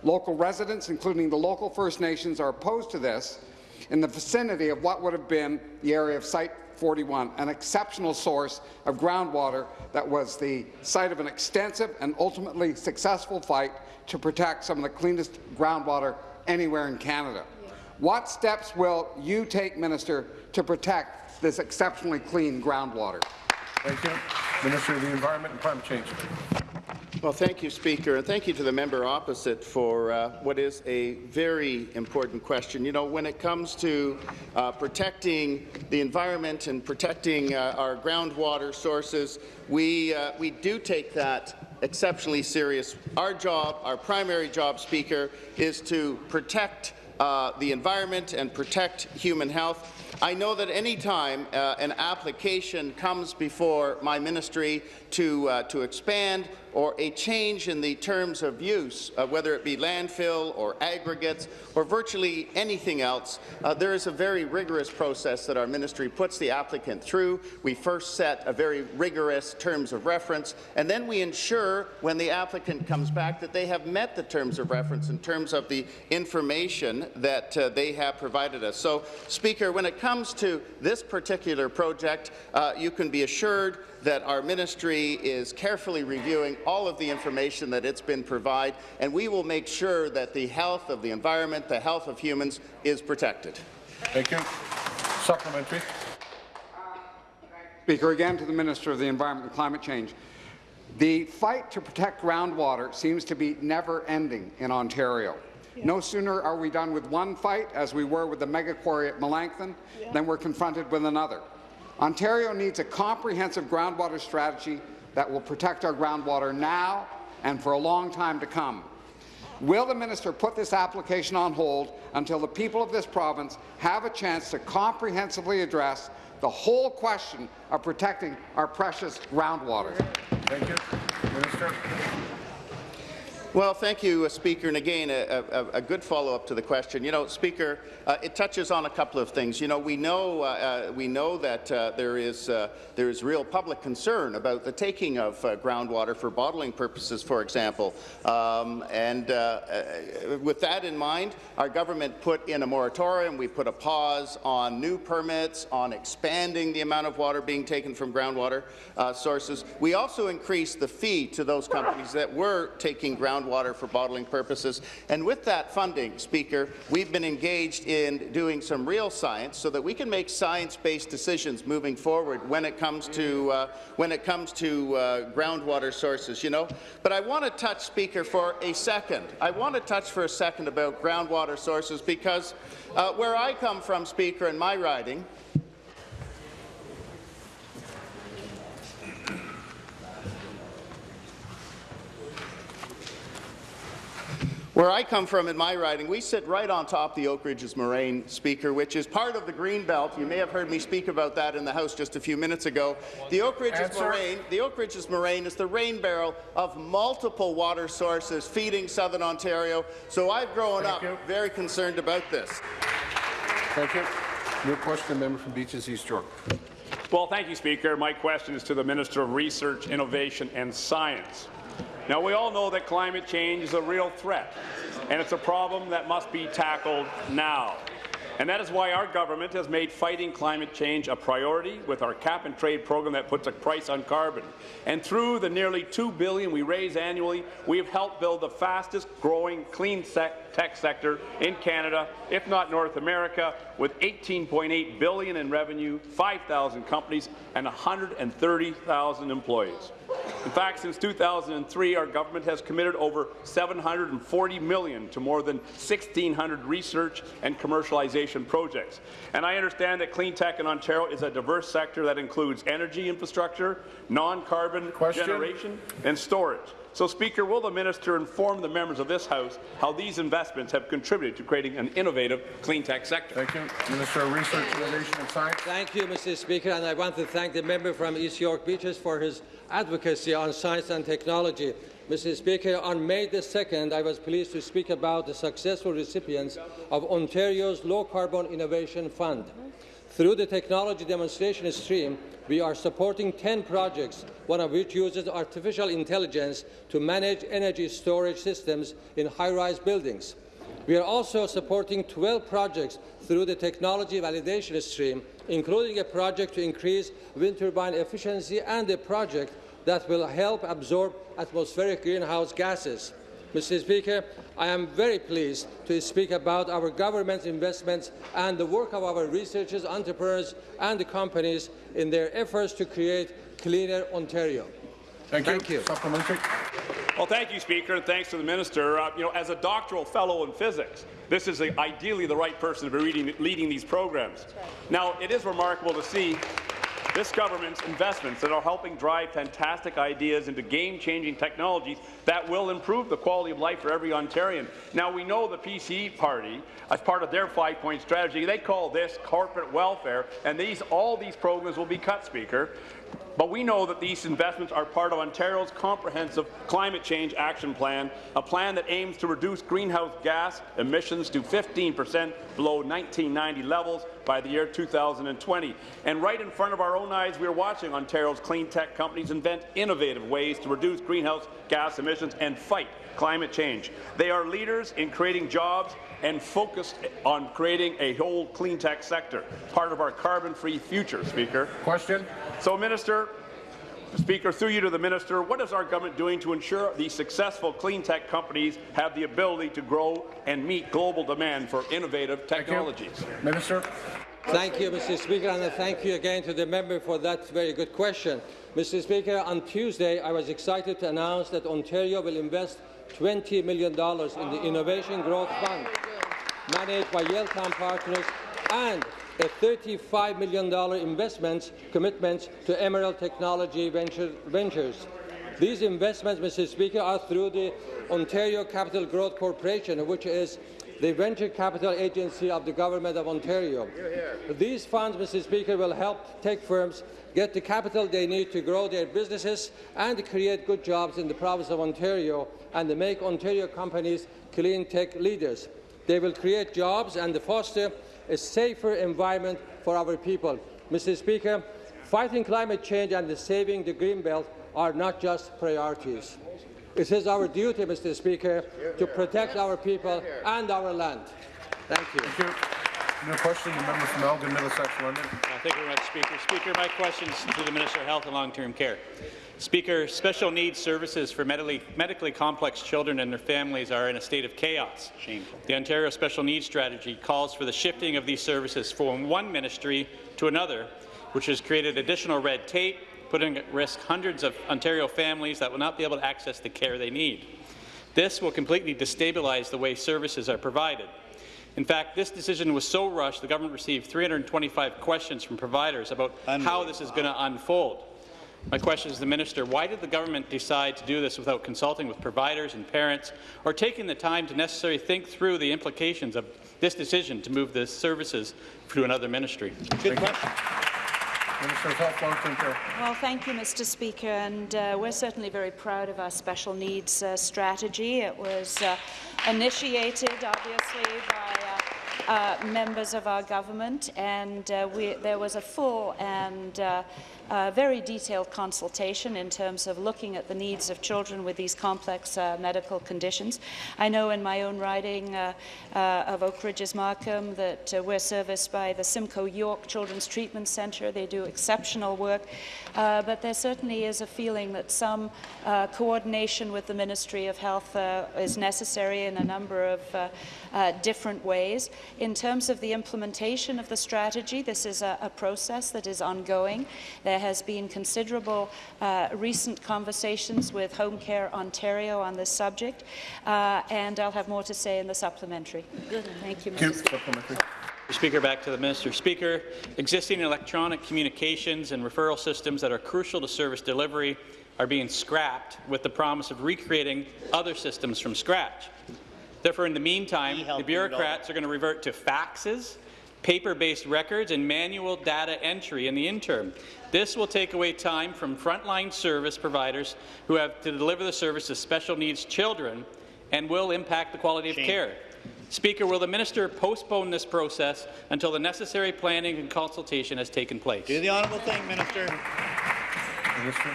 Local residents, including the local First Nations, are opposed to this in the vicinity of what would have been the area of Site 41, an exceptional source of groundwater that was the site of an extensive and ultimately successful fight to protect some of the cleanest groundwater anywhere in Canada. What steps will you take, Minister, to protect this exceptionally clean groundwater? Thank you. Minister of the Environment and Climate Change. Well, thank you, Speaker, and thank you to the member opposite for uh, what is a very important question. You know, when it comes to uh, protecting the environment and protecting uh, our groundwater sources, we, uh, we do take that exceptionally serious. Our job, our primary job, Speaker, is to protect uh, the environment and protect human health. I know that any time uh, an application comes before my ministry to, uh, to expand or a change in the terms of use, uh, whether it be landfill or aggregates or virtually anything else, uh, there is a very rigorous process that our ministry puts the applicant through. We first set a very rigorous terms of reference, and then we ensure when the applicant comes back that they have met the terms of reference in terms of the information that uh, they have provided us. So, Speaker, when it comes to this particular project, uh, you can be assured that our ministry is carefully reviewing all of the information that it's been provided, and we will make sure that the health of the environment, the health of humans, is protected. Thank you. Supplementary. Speaker, again to the Minister of the Environment and Climate Change. The fight to protect groundwater seems to be never-ending in Ontario. Yeah. No sooner are we done with one fight, as we were with the mega quarry at Melancthon, yeah. than we're confronted with another. Ontario needs a comprehensive groundwater strategy that will protect our groundwater now and for a long time to come. Will the minister put this application on hold until the people of this province have a chance to comprehensively address the whole question of protecting our precious groundwater? Thank you. Minister. Well, thank you, uh, Speaker. And again, a, a, a good follow-up to the question. You know, Speaker, uh, it touches on a couple of things. You know, we know uh, uh we know that uh, there is there is real public concern about the taking of groundwater for bottling purposes, for example. Um, and with that in mind, our government put in a moratorium. We put a pause on new permits, on expanding the amount of water being taken from groundwater sources. We also increased the fee to those companies that were taking groundwater groundwater for bottling purposes. And with that funding, Speaker, we've been engaged in doing some real science so that we can make science-based decisions moving forward when it comes to uh, when it comes to uh, groundwater sources. You know, but I want to touch, Speaker, for a second. I want to touch for a second about groundwater sources because uh, where I come from, Speaker, in my riding, Where I come from in my riding, we sit right on top the Oak Ridges Moraine, Speaker, which is part of the Green Belt. You may have heard me speak about that in the House just a few minutes ago. The Oak Ridges Answer. Moraine, the Oak Ridges Moraine is the rain barrel of multiple water sources feeding southern Ontario. So I've grown Thank up you. very concerned about this. Thank you. Your question, member from Beaches East York. Well, thank you, Speaker. My question is to the Minister of Research, Innovation and Science. Now, we all know that climate change is a real threat, and it's a problem that must be tackled now. And that is why our government has made fighting climate change a priority with our cap-and-trade program that puts a price on carbon. And through the nearly 2 billion we raise annually, we have helped build the fastest-growing clean tech sector in Canada, if not North America, with 18.8 billion in revenue, 5,000 companies, and 130,000 employees. In fact, since 2003, our government has committed over 740 million to more than 1,600 research and commercialization projects. And I understand that clean tech in Ontario is a diverse sector that includes energy infrastructure, non-carbon generation, and storage. So, Speaker, will the minister inform the members of this House how these investments have contributed to creating an innovative clean tech sector? Thank you. Minister of Research, Innovation and Science. Thank you, Mr. Speaker, and I want to thank the member from East York Beaches for his advocacy on science and technology. Mr. Speaker, on May the 2nd, I was pleased to speak about the successful recipients of Ontario's Low Carbon Innovation Fund. Through the technology demonstration stream, we are supporting 10 projects, one of which uses artificial intelligence to manage energy storage systems in high-rise buildings. We are also supporting 12 projects through the technology validation stream, including a project to increase wind turbine efficiency and a project that will help absorb atmospheric greenhouse gases. Mr. Speaker, I am very pleased to speak about our government's investments and the work of our researchers, entrepreneurs and companies in their efforts to create cleaner Ontario. Thank, thank you. you. Supplementary. Well, thank you, Speaker, and thanks to the minister. Uh, you know, as a doctoral fellow in physics, this is a, ideally the right person to be reading, leading these programs. Right. Now, it is remarkable to see this government's investments that are helping drive fantastic ideas into game-changing technologies that will improve the quality of life for every Ontarian. Now, we know the PCE party, as part of their five-point strategy, they call this corporate welfare, and these, all these programs will be cut, Speaker. But we know that these investments are part of Ontario's comprehensive climate change action plan, a plan that aims to reduce greenhouse gas emissions to 15 per cent below 1990 levels by the year 2020. And right in front of our own eyes, we are watching Ontario's clean tech companies invent innovative ways to reduce greenhouse gas emissions and fight climate change. They are leaders in creating jobs and focused on creating a whole clean tech sector, part of our carbon-free future, Speaker. Question. So, Minister, Speaker, through you to the minister, what is our government doing to ensure these successful clean tech companies have the ability to grow and meet global demand for innovative technologies? Minister. Thank you, Mr. Speaker, and thank you again to the member for that very good question. Mr. Speaker, on Tuesday, I was excited to announce that Ontario will invest $20 million in the Innovation Growth Fund, managed by Yaletown Partners, and a $35 million investment commitment to Emerald Technology Venture, Ventures. These investments, Mr. Speaker, are through the Ontario Capital Growth Corporation, which is the venture capital agency of the Government of Ontario. These funds, Mr. Speaker, will help tech firms get the capital they need to grow their businesses and create good jobs in the province of Ontario and to make Ontario companies clean tech leaders. They will create jobs and foster a safer environment for our people. Mr. Speaker, fighting climate change and saving the Greenbelt are not just priorities. It is our duty, Mr. Speaker, to protect our people and our land. Thank you. Thank you. Your question, the member from Elgin, Middlesex, London. Uh, thank you very much, Speaker. Speaker, my question is to the Minister of Health and Long-Term Care. Speaker, special needs services for medically, medically complex children and their families are in a state of chaos. Shameful. The Ontario Special Needs Strategy calls for the shifting of these services from one ministry to another, which has created additional red tape, putting at risk hundreds of Ontario families that will not be able to access the care they need. This will completely destabilize the way services are provided. In fact, this decision was so rushed, the government received 325 questions from providers about how this is going to unfold. My question is to the minister, why did the government decide to do this without consulting with providers and parents or taking the time to necessarily think through the implications of this decision to move the services to another ministry? Good question. Minister of Health, Long-Term Care. Well, thank you, Mr. Speaker, and uh, we're certainly very proud of our special needs uh, strategy. It was uh, initiated, obviously, by uh, uh, members of our government, and uh, we, there was a full and uh, very detailed consultation in terms of looking at the needs of children with these complex uh, medical conditions. I know in my own riding uh, uh of Oak Ridges Markham that uh, we're serviced by the Simcoe York Children's Treatment Centre. They do exceptional work, uh, but there certainly is a feeling that some coordination with the Ministry of Health is necessary in a number of different ways. In terms of the implementation of the strategy, this is a, a process that is ongoing. There there has been considerable uh, recent conversations with Home Care Ontario on this subject, uh, and I'll have more to say in the supplementary. Good. Thank you, Mr. Speaker. Speaker, back to the minister. Speaker, existing electronic communications and referral systems that are crucial to service delivery are being scrapped with the promise of recreating other systems from scratch. Therefore, in the meantime, the bureaucrats are going to revert to faxes, paper-based records, and manual data entry in the interim. This will take away time from frontline service providers who have to deliver the service to special needs children and will impact the quality of care. Speaker, will the minister postpone this process until the necessary planning and consultation has taken place? Do the honourable thing, Minister. Minister.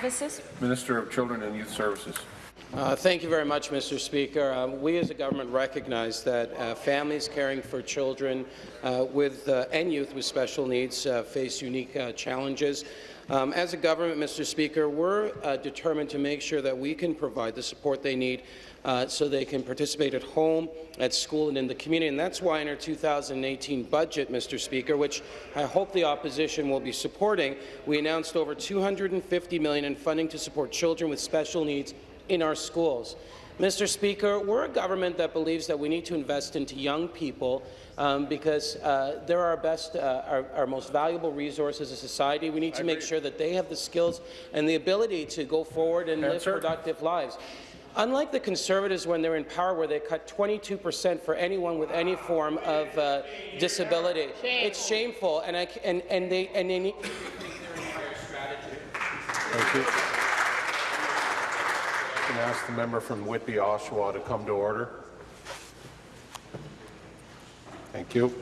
Mrs. Minister of Children and Youth Services. Uh, thank you very much, Mr. Speaker. Um, we as a government recognize that uh, families caring for children uh, with uh, and youth with special needs uh, face unique uh, challenges. Um, as a government, Mr. Speaker, we're determined to make sure that we can provide the support they need so they can participate at home, at school, and in the community. And that's why in our 2018 budget, Mr. Speaker, which I hope the opposition will be supporting, we announced over 250 million in funding to support children with special needs in our schools. Mr. Speaker, we're a government that believes that we need to invest into young people um, because uh, they're our best, uh, our, our, most valuable resource as a society. We need to make sure that they have the skills and the ability to go forward and Answer. live productive lives. Unlike the Conservatives when they're in power, where they cut 22 percent for anyone with any form of uh, disability, Shame. it's shameful, and, I, and, and they and they need Thank you. Can I ask the member from Whitby, Oshawa to come to order? Thank you.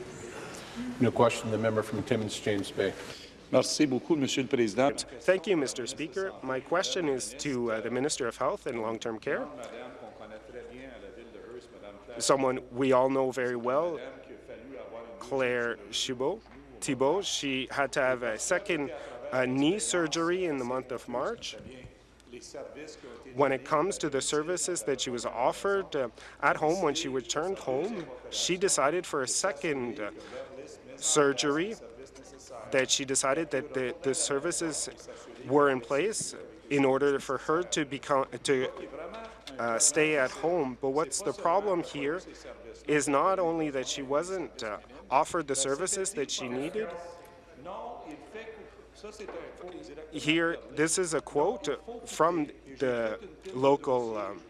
New question, the member from Timmins, James Bay. Merci beaucoup, Monsieur le Président. Thank you, Mr. Speaker. My question is to uh, the Minister of Health and Long-Term Care. Someone we all know very well, Claire Thibault. Thibault. She had to have a second uh, knee surgery in the month of March. When it comes to the services that she was offered uh, at home when she returned home, she decided for a second uh, surgery that she decided that the, the services were in place in order for her to become to uh, stay at home. But what's the problem here is not only that she wasn't uh, offered the services that she needed. Here, this is a quote from the local um.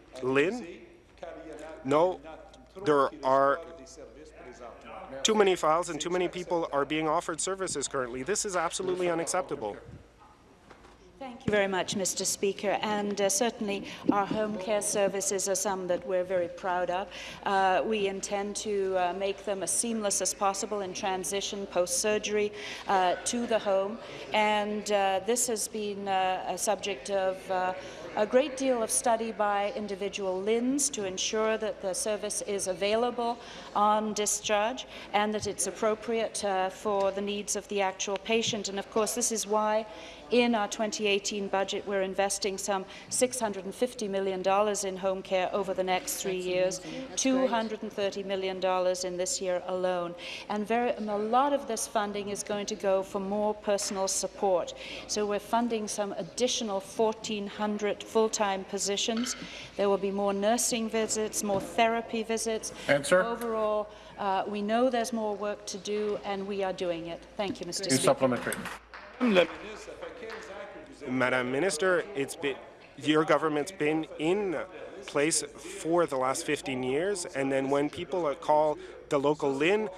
No, there are too many files and too many people are being offered services currently. This is absolutely unacceptable. Thank you very much, Mr. Speaker. And uh, certainly our home care services are some that we're very proud of. Uh, we intend to uh, make them as seamless as possible in transition post-surgery uh, to the home. And uh, this has been uh, a subject of a great deal of study by individual LHINs to ensure that the service is available on discharge and that it's appropriate uh, for the needs of the actual patient. And of course, this is why in our 2018 budget, we're investing some $650 million in home care over the next three years, $230 million in this year alone. And, very, and a lot of this funding is going to go for more personal support. So we're funding some additional 1,400 full-time positions. There will be more nursing visits, more therapy visits. Answer. Overall, uh, we know there's more work to do, and we are doing it. Thank you, Mr. In Speaker. supplementary. Madam Minister, it's been, your government's been in place for the last 15 years, and then when people call the local LHIN,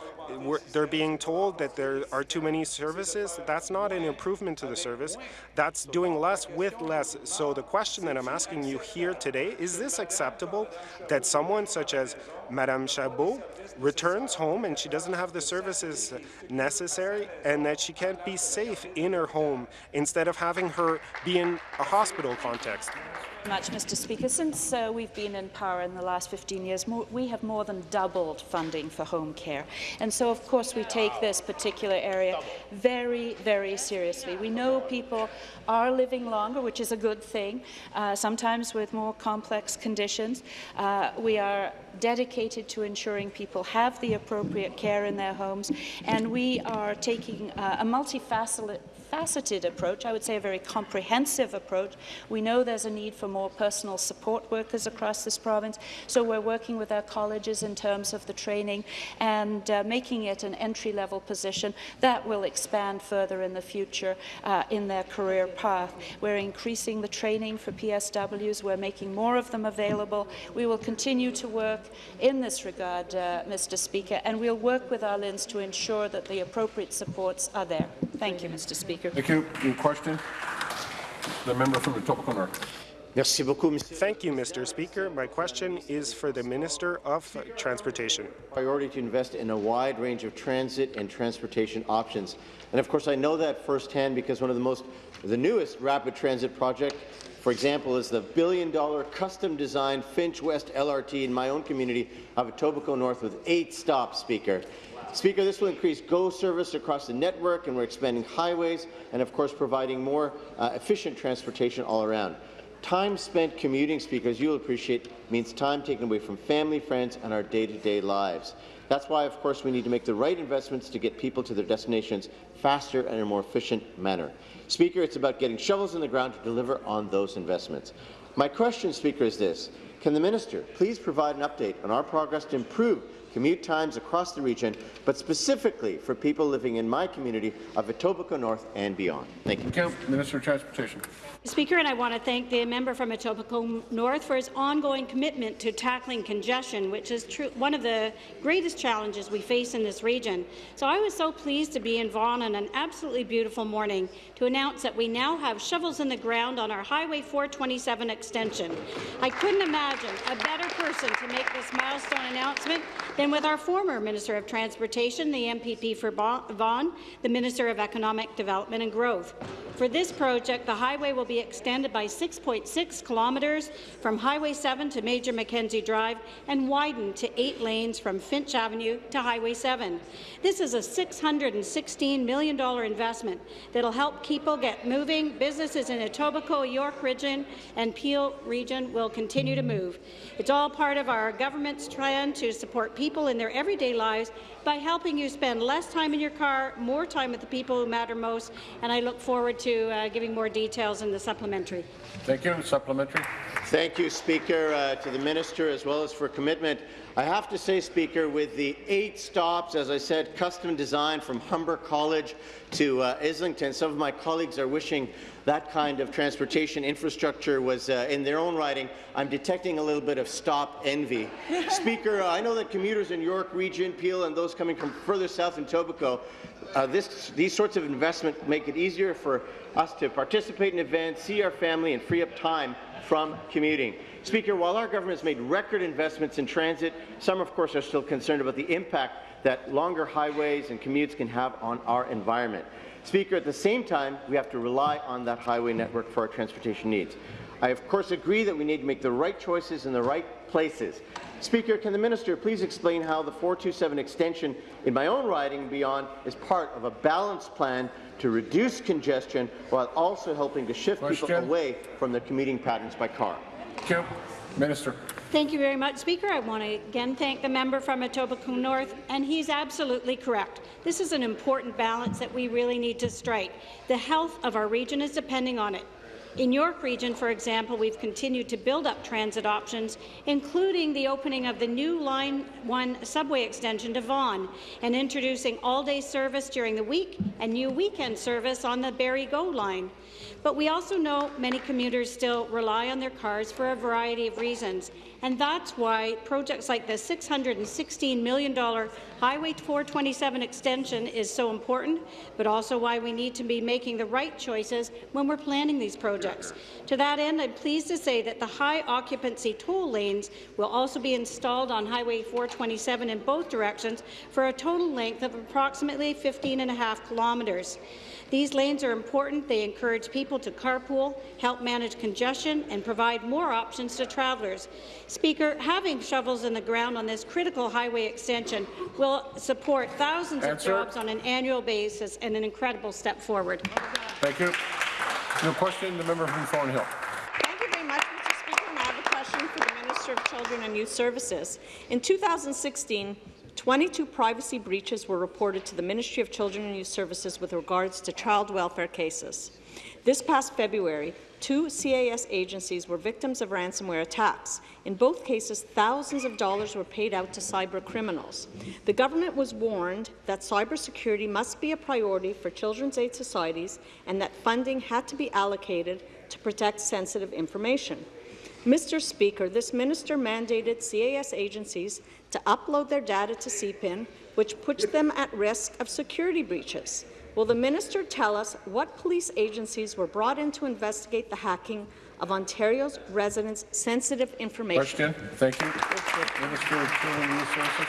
they're being told that there are too many services. That's not an improvement to the service. That's doing less with less. So the question that I'm asking you here today, is this acceptable that someone such as Madame Chabot returns home and she doesn't have the services necessary and that she can't be safe in her home instead of having her be in a hospital context? Much, Mr. Speaker. Since uh, we've been in power in the last 15 years, more, we have more than doubled funding for home care. And so, of course, we take this particular area very, very seriously. We know people are living longer, which is a good thing, uh, sometimes with more complex conditions. Uh, we are dedicated to ensuring people have the appropriate care in their homes, and we are taking uh, a multifaceted faceted approach, I would say a very comprehensive approach. We know there's a need for more personal support workers across this province, so we're working with our colleges in terms of the training and uh, making it an entry-level position that will expand further in the future uh, in their career path. We're increasing the training for PSWs. We're making more of them available. We will continue to work in this regard, uh, Mr. Speaker, and we'll work with our LHINs to ensure that the appropriate supports are there. Thank you, Mr. Speaker. Thank you. New question? The member from Etobicoke North. Thank you, Mr. Speaker. My question is for the Minister of Transportation. Priority to invest in a wide range of transit and transportation options. And of course, I know that firsthand because one of the most, the newest rapid transit project, for example, is the billion-dollar custom-designed Finch West LRT in my own community of Etobicoke North with eight stops, Speaker. Speaker, this will increase GO service across the network, and we're expanding highways and, of course, providing more uh, efficient transportation all around. Time spent commuting, Speaker, as you'll appreciate, means time taken away from family, friends, and our day-to-day -day lives. That's why, of course, we need to make the right investments to get people to their destinations faster and in a more efficient manner. Speaker, it's about getting shovels in the ground to deliver on those investments. My question, Speaker, is this. Can the minister please provide an update on our progress to improve commute times across the region, but specifically for people living in my community of Etobicoke North and beyond? Thank you. Thank you. Minister of Transportation. Speaker, and I want to thank the member from Etobicoke North for his ongoing commitment to tackling congestion, which is one of the greatest challenges we face in this region. So I was so pleased to be in Vaughan on an absolutely beautiful morning to announce that we now have shovels in the ground on our Highway 427 extension. I couldn't imagine a better person to make this milestone announcement than with our former Minister of Transportation, the MPP for Vaughan, the Minister of Economic Development and Growth. For this project, the highway will be extended by 6.6 kilometres from Highway 7 to Major Mackenzie Drive and widened to eight lanes from Finch Avenue to Highway 7. This is a $616 million investment that will help people get moving. Businesses in Etobicoke, York Region and Peel Region will continue to move. It's all part of our government's plan to support people in their everyday lives by helping you spend less time in your car, more time with the people who matter most, and I look forward to uh, giving more details in the supplementary. Thank you. Supplementary. Thank you, Speaker, uh, to the minister as well as for commitment. I have to say, Speaker, with the eight stops, as I said, custom designed from Humber College to uh, Islington, some of my colleagues are wishing that kind of transportation infrastructure was uh, in their own writing. I'm detecting a little bit of stop envy. *laughs* Speaker, uh, I know that commuters in York Region, Peel, and those coming from further south in Etobicoke, uh, this, these sorts of investments make it easier for us to participate in events, see our family, and free up time from commuting. Speaker, while our government has made record investments in transit, some, of course, are still concerned about the impact that longer highways and commutes can have on our environment. Speaker, at the same time, we have to rely on that highway network for our transportation needs. I, of course, agree that we need to make the right choices in the right places. Speaker, can the minister please explain how the 427 extension in my own riding beyond is part of a balanced plan to reduce congestion while also helping to shift Question. people away from their commuting patterns by car? Thank you. Minister. Thank you very much, Speaker. I want to again thank the member from Etobicoke North, and he's absolutely correct. This is an important balance that we really need to strike. The health of our region is depending on it. In York Region, for example, we've continued to build up transit options, including the opening of the new Line 1 subway extension to Vaughan and introducing all-day service during the week and new weekend service on the Barrie GO line. But we also know many commuters still rely on their cars for a variety of reasons, and that's why projects like the $616 million Highway 427 extension is so important, but also why we need to be making the right choices when we're planning these projects. To that end, I'm pleased to say that the high occupancy toll lanes will also be installed on Highway 427 in both directions for a total length of approximately 15 and a half kilometres. These lanes are important. They encourage people to carpool, help manage congestion, and provide more options to travellers. Speaker, having shovels in the ground on this critical highway extension will support thousands Answer. of jobs on an annual basis and an incredible step forward. Thank you. Your question, the member from Thornhill. Thank you very much, Mr. Speaker. And I have a question for the Minister of Children and Youth Services. In 2016, 22 privacy breaches were reported to the Ministry of Children and Youth Services with regards to child welfare cases. This past February, two CAS agencies were victims of ransomware attacks. In both cases, thousands of dollars were paid out to cyber criminals. The government was warned that cybersecurity must be a priority for children's aid societies and that funding had to be allocated to protect sensitive information. Mr. Speaker, this minister mandated CAS agencies to upload their data to CPIN, which puts them at risk of security breaches. Will the minister tell us what police agencies were brought in to investigate the hacking of Ontario's residents' sensitive information? Question. Thank you. Minister of Children Resources.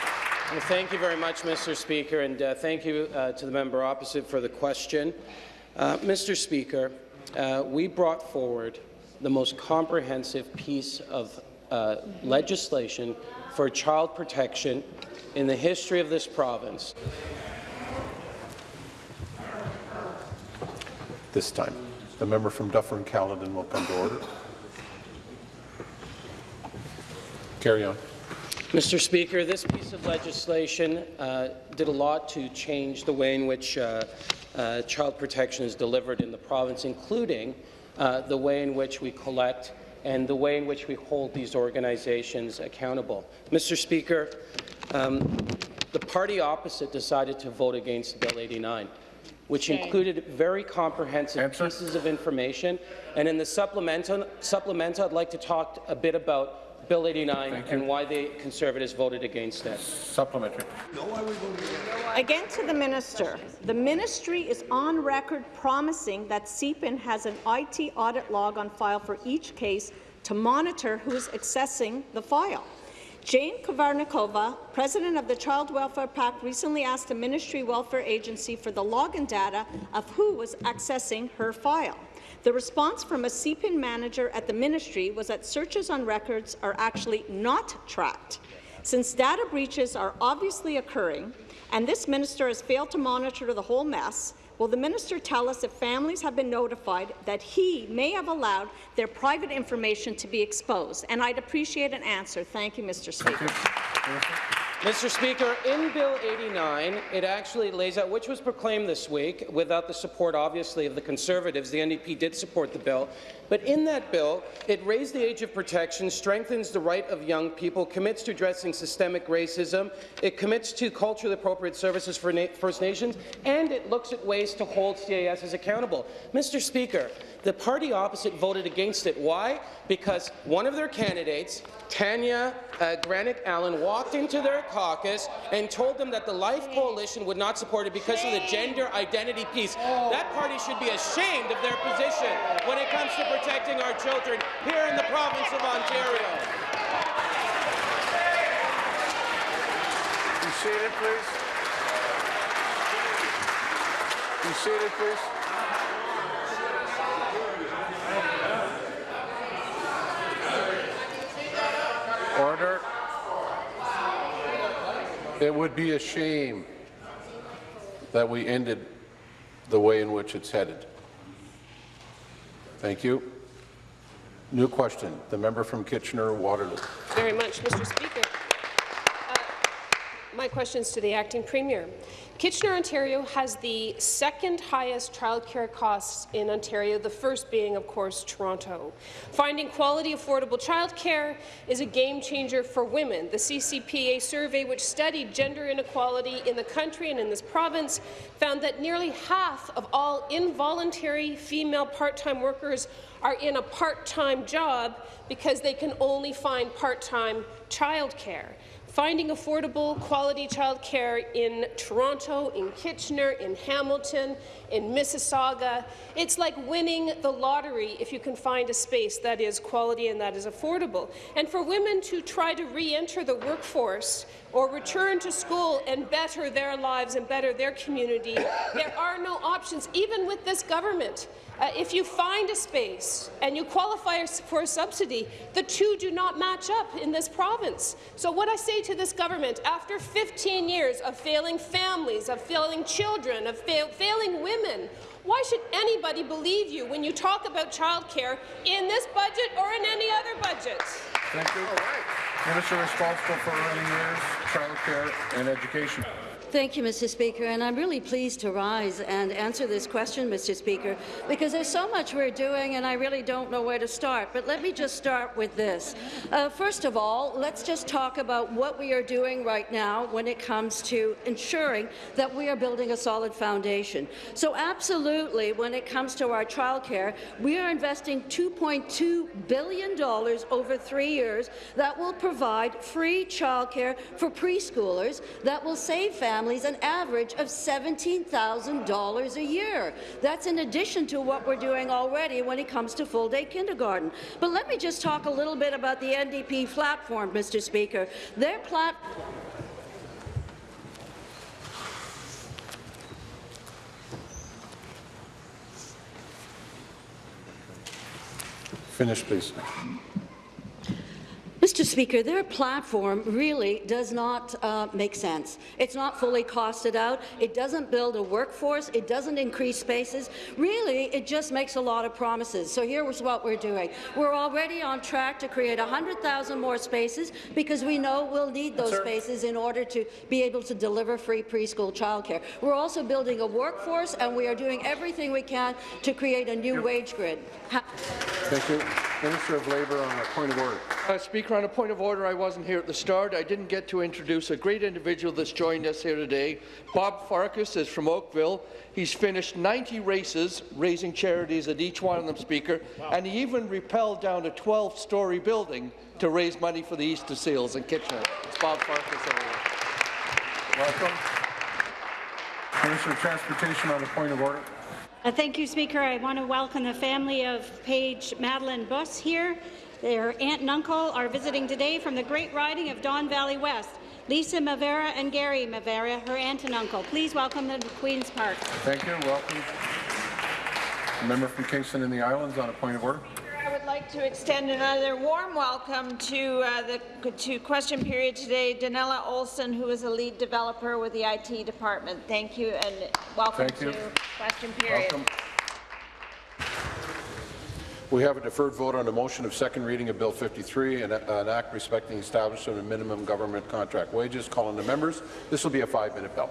Well, thank you very much, Mr. Speaker, and uh, thank you uh, to the member opposite for the question. Uh, Mr. Speaker, uh, we brought forward the most comprehensive piece of uh, legislation for child protection in the history of this province. This time, the member from Dufferin-Caledon will come to order. Carry on. Mr. Speaker, this piece of legislation uh, did a lot to change the way in which uh, uh, child protection is delivered in the province, including uh, the way in which we collect and the way in which we hold these organizations accountable. Mr. Speaker, um, the party opposite decided to vote against Bill 89 which included very comprehensive pieces of information. And in the supplemental, supplemental, I'd like to talk a bit about Bill 89 and why the Conservatives voted against it. Supplementary. Again to the minister. The ministry is on record promising that CPIN has an IT audit log on file for each case to monitor who is accessing the file. Jane Kovarikova, president of the Child Welfare Pact, recently asked the Ministry Welfare Agency for the login data of who was accessing her file. The response from a CPIN manager at the ministry was that searches on records are actually not tracked. Since data breaches are obviously occurring, and this minister has failed to monitor the whole mess, will the minister tell us if families have been notified that he may have allowed their private information to be exposed? And I'd appreciate an answer. Thank you, Mr. Speaker. Mr. Speaker, in Bill 89, it actually lays out, which was proclaimed this week, without the support, obviously, of the Conservatives. The NDP did support the bill. But in that bill, it raised the age of protection, strengthens the right of young people, commits to addressing systemic racism, it commits to culturally appropriate services for Na First Nations, and it looks at ways to hold CASs accountable. Mr. Speaker, the party opposite voted against it. Why? Because one of their candidates, Tanya uh, Granic Allen, walked into their caucus and told them that the Life Coalition would not support it because of the gender identity piece. That party should be ashamed of their position when it comes to protecting our children here in the province of Ontario. Be seated, please. Be seated, please. Order. It would be a shame that we ended the way in which it's headed. Thank you. New question. The member from Kitchener-Waterloo. very much, Mr. Speaker. Uh, My question is to the acting premier. Kitchener, Ontario has the second highest childcare costs in Ontario, the first being, of course, Toronto. Finding quality, affordable childcare is a game changer for women. The CCPA survey, which studied gender inequality in the country and in this province, found that nearly half of all involuntary female part-time workers are in a part-time job because they can only find part-time childcare. Finding affordable, quality childcare in Toronto, in Kitchener, in Hamilton, in Mississauga, it's like winning the lottery if you can find a space that is quality and that is affordable. And for women to try to re-enter the workforce or return to school and better their lives and better their community, there are no options, even with this government. Uh, if you find a space and you qualify for a subsidy, the two do not match up in this province. So what I say to this government, after 15 years of failing families, of failing children, of fail failing women, why should anybody believe you when you talk about childcare in this budget or in any other budget? Thank you. Minister responsible for early years, childcare, and education. Thank you, Mr. Speaker, and I'm really pleased to rise and answer this question, Mr. Speaker, because there's so much we're doing and I really don't know where to start. But let me just start with this. Uh, first of all, let's just talk about what we are doing right now when it comes to ensuring that we are building a solid foundation. So absolutely, when it comes to our childcare, we are investing $2.2 billion over three years that will provide free childcare for preschoolers that will save families an average of $17,000 a year. That's in addition to what we're doing already when it comes to full-day kindergarten. But let me just talk a little bit about the NDP platform, Mr. Speaker. Their platform Finish, please. Mr. Speaker, their platform really does not uh, make sense. It's not fully costed out. It doesn't build a workforce. It doesn't increase spaces. Really, it just makes a lot of promises. So here's what we're doing. We're already on track to create 100,000 more spaces because we know we'll need those Sir. spaces in order to be able to deliver free preschool childcare. We're also building a workforce, and we are doing everything we can to create a new wage grid. Ha Thank you. Minister of Labour on a point of order. Uh, Speaker, on a point of order, I wasn't here at the start. I didn't get to introduce a great individual that's joined us here today. Bob Farkas is from Oakville. He's finished 90 races, raising charities at each one of them, Speaker, wow. and he even rappelled down a 12-storey building to raise money for the Easter Seals in Kitchener. It's Bob Farkas over Welcome. Minister of Transportation on a point of order. Uh, thank you, Speaker. I want to welcome the family of Paige Madeline Buss here. Their aunt and uncle are visiting today from the great riding of Don Valley West. Lisa Mavera and Gary Mavera, her aunt and uncle. Please welcome them to Queen's Park. Thank you. Welcome. A member from Kingston and the Islands on a point of order. I would like to extend another warm welcome to uh, the to question period today, Danella Olson, who is a lead developer with the IT department. Thank you and welcome Thank you. to question period. Welcome. We have a deferred vote on the motion of second reading of Bill 53, an, an act respecting establishment of minimum government contract wages. Calling the members. This will be a five-minute bill.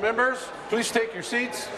Members, please take your seats.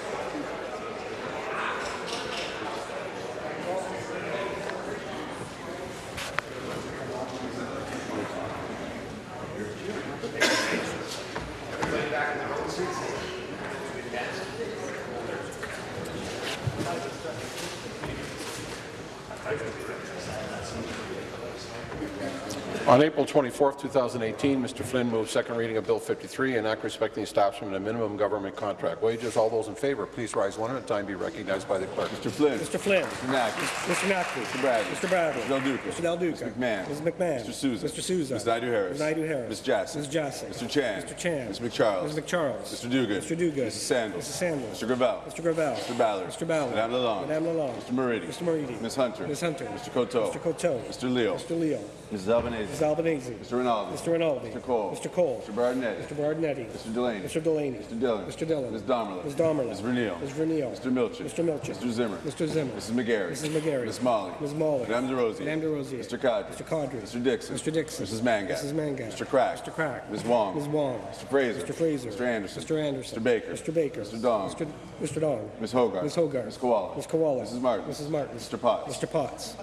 On April 24, 2018, Mr. Flynn moved second reading of Bill 53, an act respecting the establishment of minimum government contract wages. All those in favour, please rise one at a time. Be recognized by the clerk. Mr. Flynn. Mr. Flynn. Mr. Naqvi. Mr. Naqvi. Mr. Bradley. Mr. Bradley. Mr. Del Duca. Mr. Del Duca. Mr. McMahon. Ms. McMahon. Mr. Sousa. Mr. Sousa. Ms. Naidoo-Harris. Ms. Naidoo-Harris. Ms. Jassy. Ms. Jassy. Mr. Chan. Mr. Chan. Ms. McCharles. Ms. McCharles. Mr. Duguid. Mr. Duguid. Mrs. Sandals. Mrs. Sandals. Mr. Gravelle. Mr. Gravelle. Mr. Ballard. Mr. Ballard. Madame Lalonde. Madame Lalonde. Mr. Moridi. Mr. Moridi. Ms. Hunter. Ms. Hunter. Mr. Coteau. Mr. Coteau. Mr. Leal. Mr. Leal. Mrs. Albanese. Albanese. Mr. Rinaldi. Mr. Rinaldi. Mr. Cole. Mr. Cole. Mr. Berardinetti. Mr. Berardinetti. Mr. Delaney. Mr. Delaney. Mr. Dhillon. Mr. Dhillon. Ms. Domerlin. Ms. Domerlin. Ms. Vernile. Ms. Vernile. Mr. Milczyn. Mr. Milczyn. Mr. Zimmer. Mr. Zimmer. Mrs. McGarry. Mrs. McGarry. Ms. Malhi. Ms. Malhi. Madame Des Rosiers. Madame Des Rosiers. Mr. Qaadri. Mr. Qaadri. Mr. Dickson. Mr. Dickson. Mrs. Mangat. Mrs. Mangat. Mr. Crack. Mr. Crack. Ms. Wong. Ms. Wong. Mr. Fraser. Mr. Fraser. Mr. Anderson. Mr. Anderson. Mr. Baker. Mr. Baker. Mr. Dong. Mr. Mr. Dong. Ms. Hoggarth. Ms. Hoggarth. Ms. Kiwala. Ms. Kiwala. Mrs. Martin. Mrs. Martin. Mr. Potts. Mr. Potts.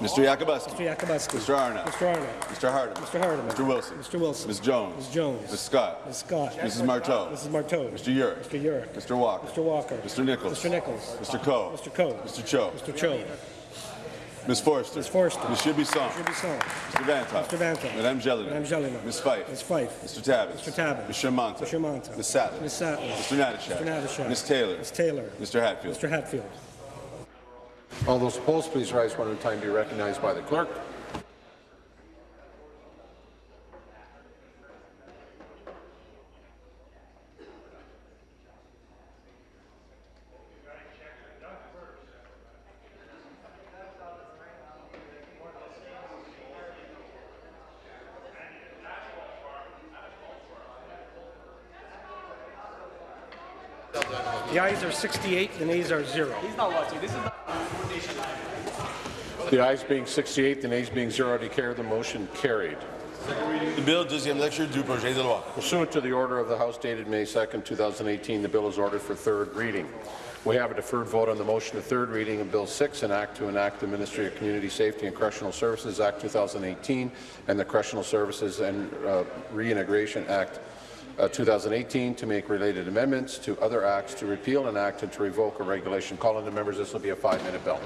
Mr. Yakabuski. Mr. Yakabuski. Mr. Arnott. Mr. Arnott. Mr. Hardeman. Mr. Hardeman. Mr. Wilson. Mr. Wilson. Ms. Jones. Ms. Jones. Ms. Scott. Ms. Scott. Mrs. Martow. Mrs. Martow. Mr. Yurek. Mr. Yurek. Mr. Walker. Mr. Walker. Mr. Nicholls. Mr. Nicholls. Mr. Coe. Mr. Coe. Mr. Cho. Mr. Cho. Ms. Forster. Ms. Forster. Ms. Shibisson. Mr. Bisson. Mr. Vanthof. Mr. Vanthof. Madame Gélinas. Madame Gélinas. Ms. Fife. Ms. Fife. Mr. Tabuns. Mr. Tabuns. Ms. Shermanta. Mr. Shermanta. Ms. Sattler. Ms. Sattler. Mr. Natyshak. Mr. Natyshak. Ms. Taylor. Ms. Taylor. Mr. Hatfield. Mr. Hatfield. All those opposed, please rise one at a time. Be recognized by the clerk. The ayes are 68, the nays are zero. The ayes being 68, the nays being zero, I declare the motion carried. The bill, deuxième lecture du projet de loi. Pursuant to the order of the House dated May 2, 2018, the bill is ordered for third reading. We have a deferred vote on the motion of third reading of Bill 6, an act to enact the Ministry of Community Safety and Correctional Services Act 2018 and the Correctional Services and uh, Reintegration Act uh, 2018 to make related amendments to other acts to repeal an act and to revoke a regulation. Calling the members, this will be a five-minute bill.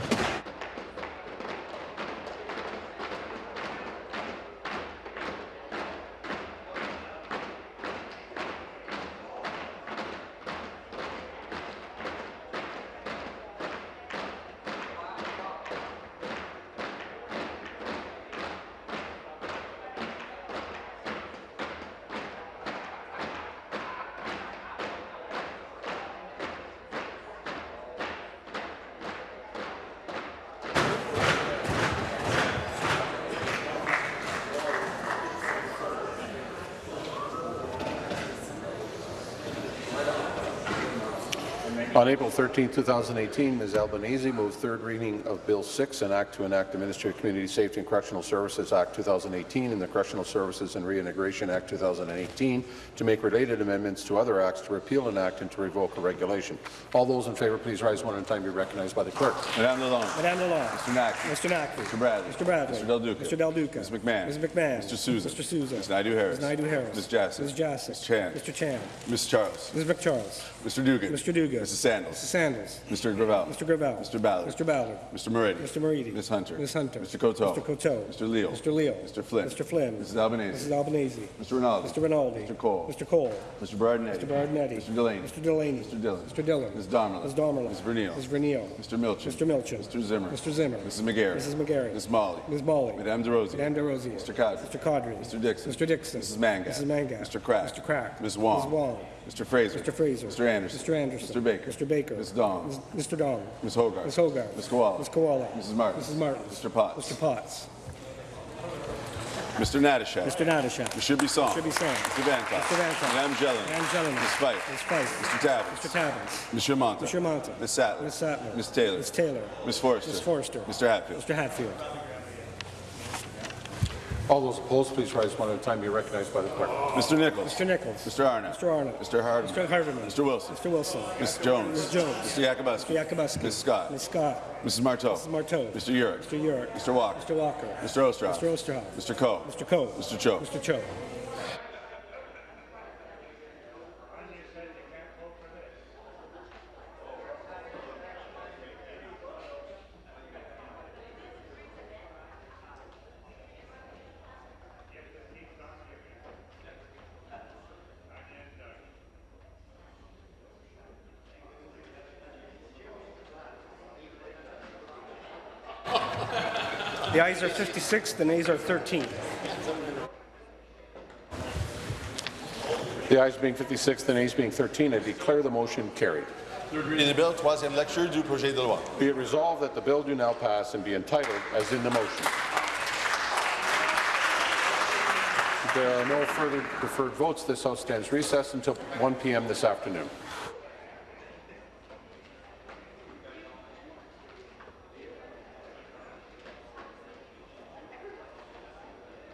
On April 13, 2018, Ms. Albanese moved third reading of Bill 6, an act to enact the Ministry of Community Safety and Correctional Services Act 2018 and the Correctional Services and Reintegration Act 2018 to make related amendments to other acts to repeal an act and to revoke a regulation. All those in favour, please rise one at a time. Be recognized by the clerk. Madame Lalonde. Madame Lalonde. Mr. Naqvi. Mr. Naqvi. Mr. Bradley. Mr. Bradley. Mr. Del Duca. Mr. Del Duca. Ms. McMahon. Ms. McMahon. Mr. Sousa. Mr. Sousa. Ms. Naidoo-Harris. Ms. Naidoo-Harris. Ms. Jassy. Ms. Jassy. Ms. Chan. Mr. Chan. Ms. Charles. Ms. McCharles. Mr. Dugan. Mr. Dugan. Mrs. Sandals. Mrs. Sandals. Mr. Gravelle. Mr. Gravelle. Mr. Ballard. Mr. Ballard. Mr. Moridi. Mr. Moridi. Ms. Hunter. Ms. Hunter. Mr. Coteau. Mr. Coteau. Mr. Leal. Mr. Leal. Mr. Flynn. Mr. Flynn. Mrs. Albanese. Mrs. Albanese. Mr. Rinaldi. Mr. Rinaldi. Mr. Cole. Mr. Cole. Mr. Berardinetti. Mr. Berardinetti. Mr. Delaney. Mr. Delaney. Mr. Dhillon. Mr. Dhillon. Ms. Domerlin. Ms. Domerlin. Ms. Vernile. Ms. Vernile. Mr. Milczyn. Mr. Milczyn. Mr. Zimmer. Mr. Zimmer. Mrs. McGarry. Mrs. McGarry. Ms. Malhi. Ms. Malhi. Madame Des Rosiers. Madame Des Rosiers. Mr. Qaadri. Mr. Qaadri. Mr. Dickson. Mr. Dickson. Mrs. Mangat. Mrs. Mangat. Mr. Crack. Mr. Crack. Ms. Wong. Ms. Wong. Mr. Fraser. Mr. Fraser. Mr. Anderson. Mr. Anderson. Mr. Baker. Mr. Baker. Ms. Dong. Ms. Mr. Dong. Ms. Hoggarth. Ms. Hoggarth. Ms. Kiwala. Ms. Kiwala. Mrs. Martin. Mrs. Martin. Mr. Potts. Mr. Potts. Mr. Natyshak. Mr. Natyshak. Mr. Bisson. Mr. Bisson. Mr. Vanthof. Mr. Vanthof. Madame Gélinas. Madame Gélinas. Ms. Fife. Ms. Fife. Mr. Tabuns. Mr. Tabuns. Ms. Shermanta. Ms. Shermanta. Ms. Sattler. Ms. Sattler. Ms. Taylor. Ms. Taylor. Ms. Forster. Ms. Forster. Mr. Hatfield. Mr. Hatfield. All those opposed, please rise one at a time. Be recognized by the clerk. Mr. Nicholls. Mr. Nicholls. Mr. Arnott. Mr. Arnott. Mr. Hardeman. Mr. Hardeman. Mr. Wilson. Mr. Wilson. Ms. Jones. Ms. Jones. Mr. Yakabuski. Mr. Yakabuski. Ms. Scott. Ms. Scott. Mrs. Martow. Mrs. Martow. Mr. Yurek. Mr. Yurek. Mr. Walker. Mr. Walker. Mr. Oosterhoff. Mr. Oosterhoff. Mr. Coe. Mr. Coe. Mr. Cho. Mr. Cho. The ayes are 56, the nays are 13. The ayes being 56, the nays being 13, I declare the motion carried. Third reading the bill, troisième lecture du projet de loi. Be it resolved that the bill do now pass and be entitled as in the motion. There are no further deferred votes. This House stands recessed until 1 p.m. this afternoon.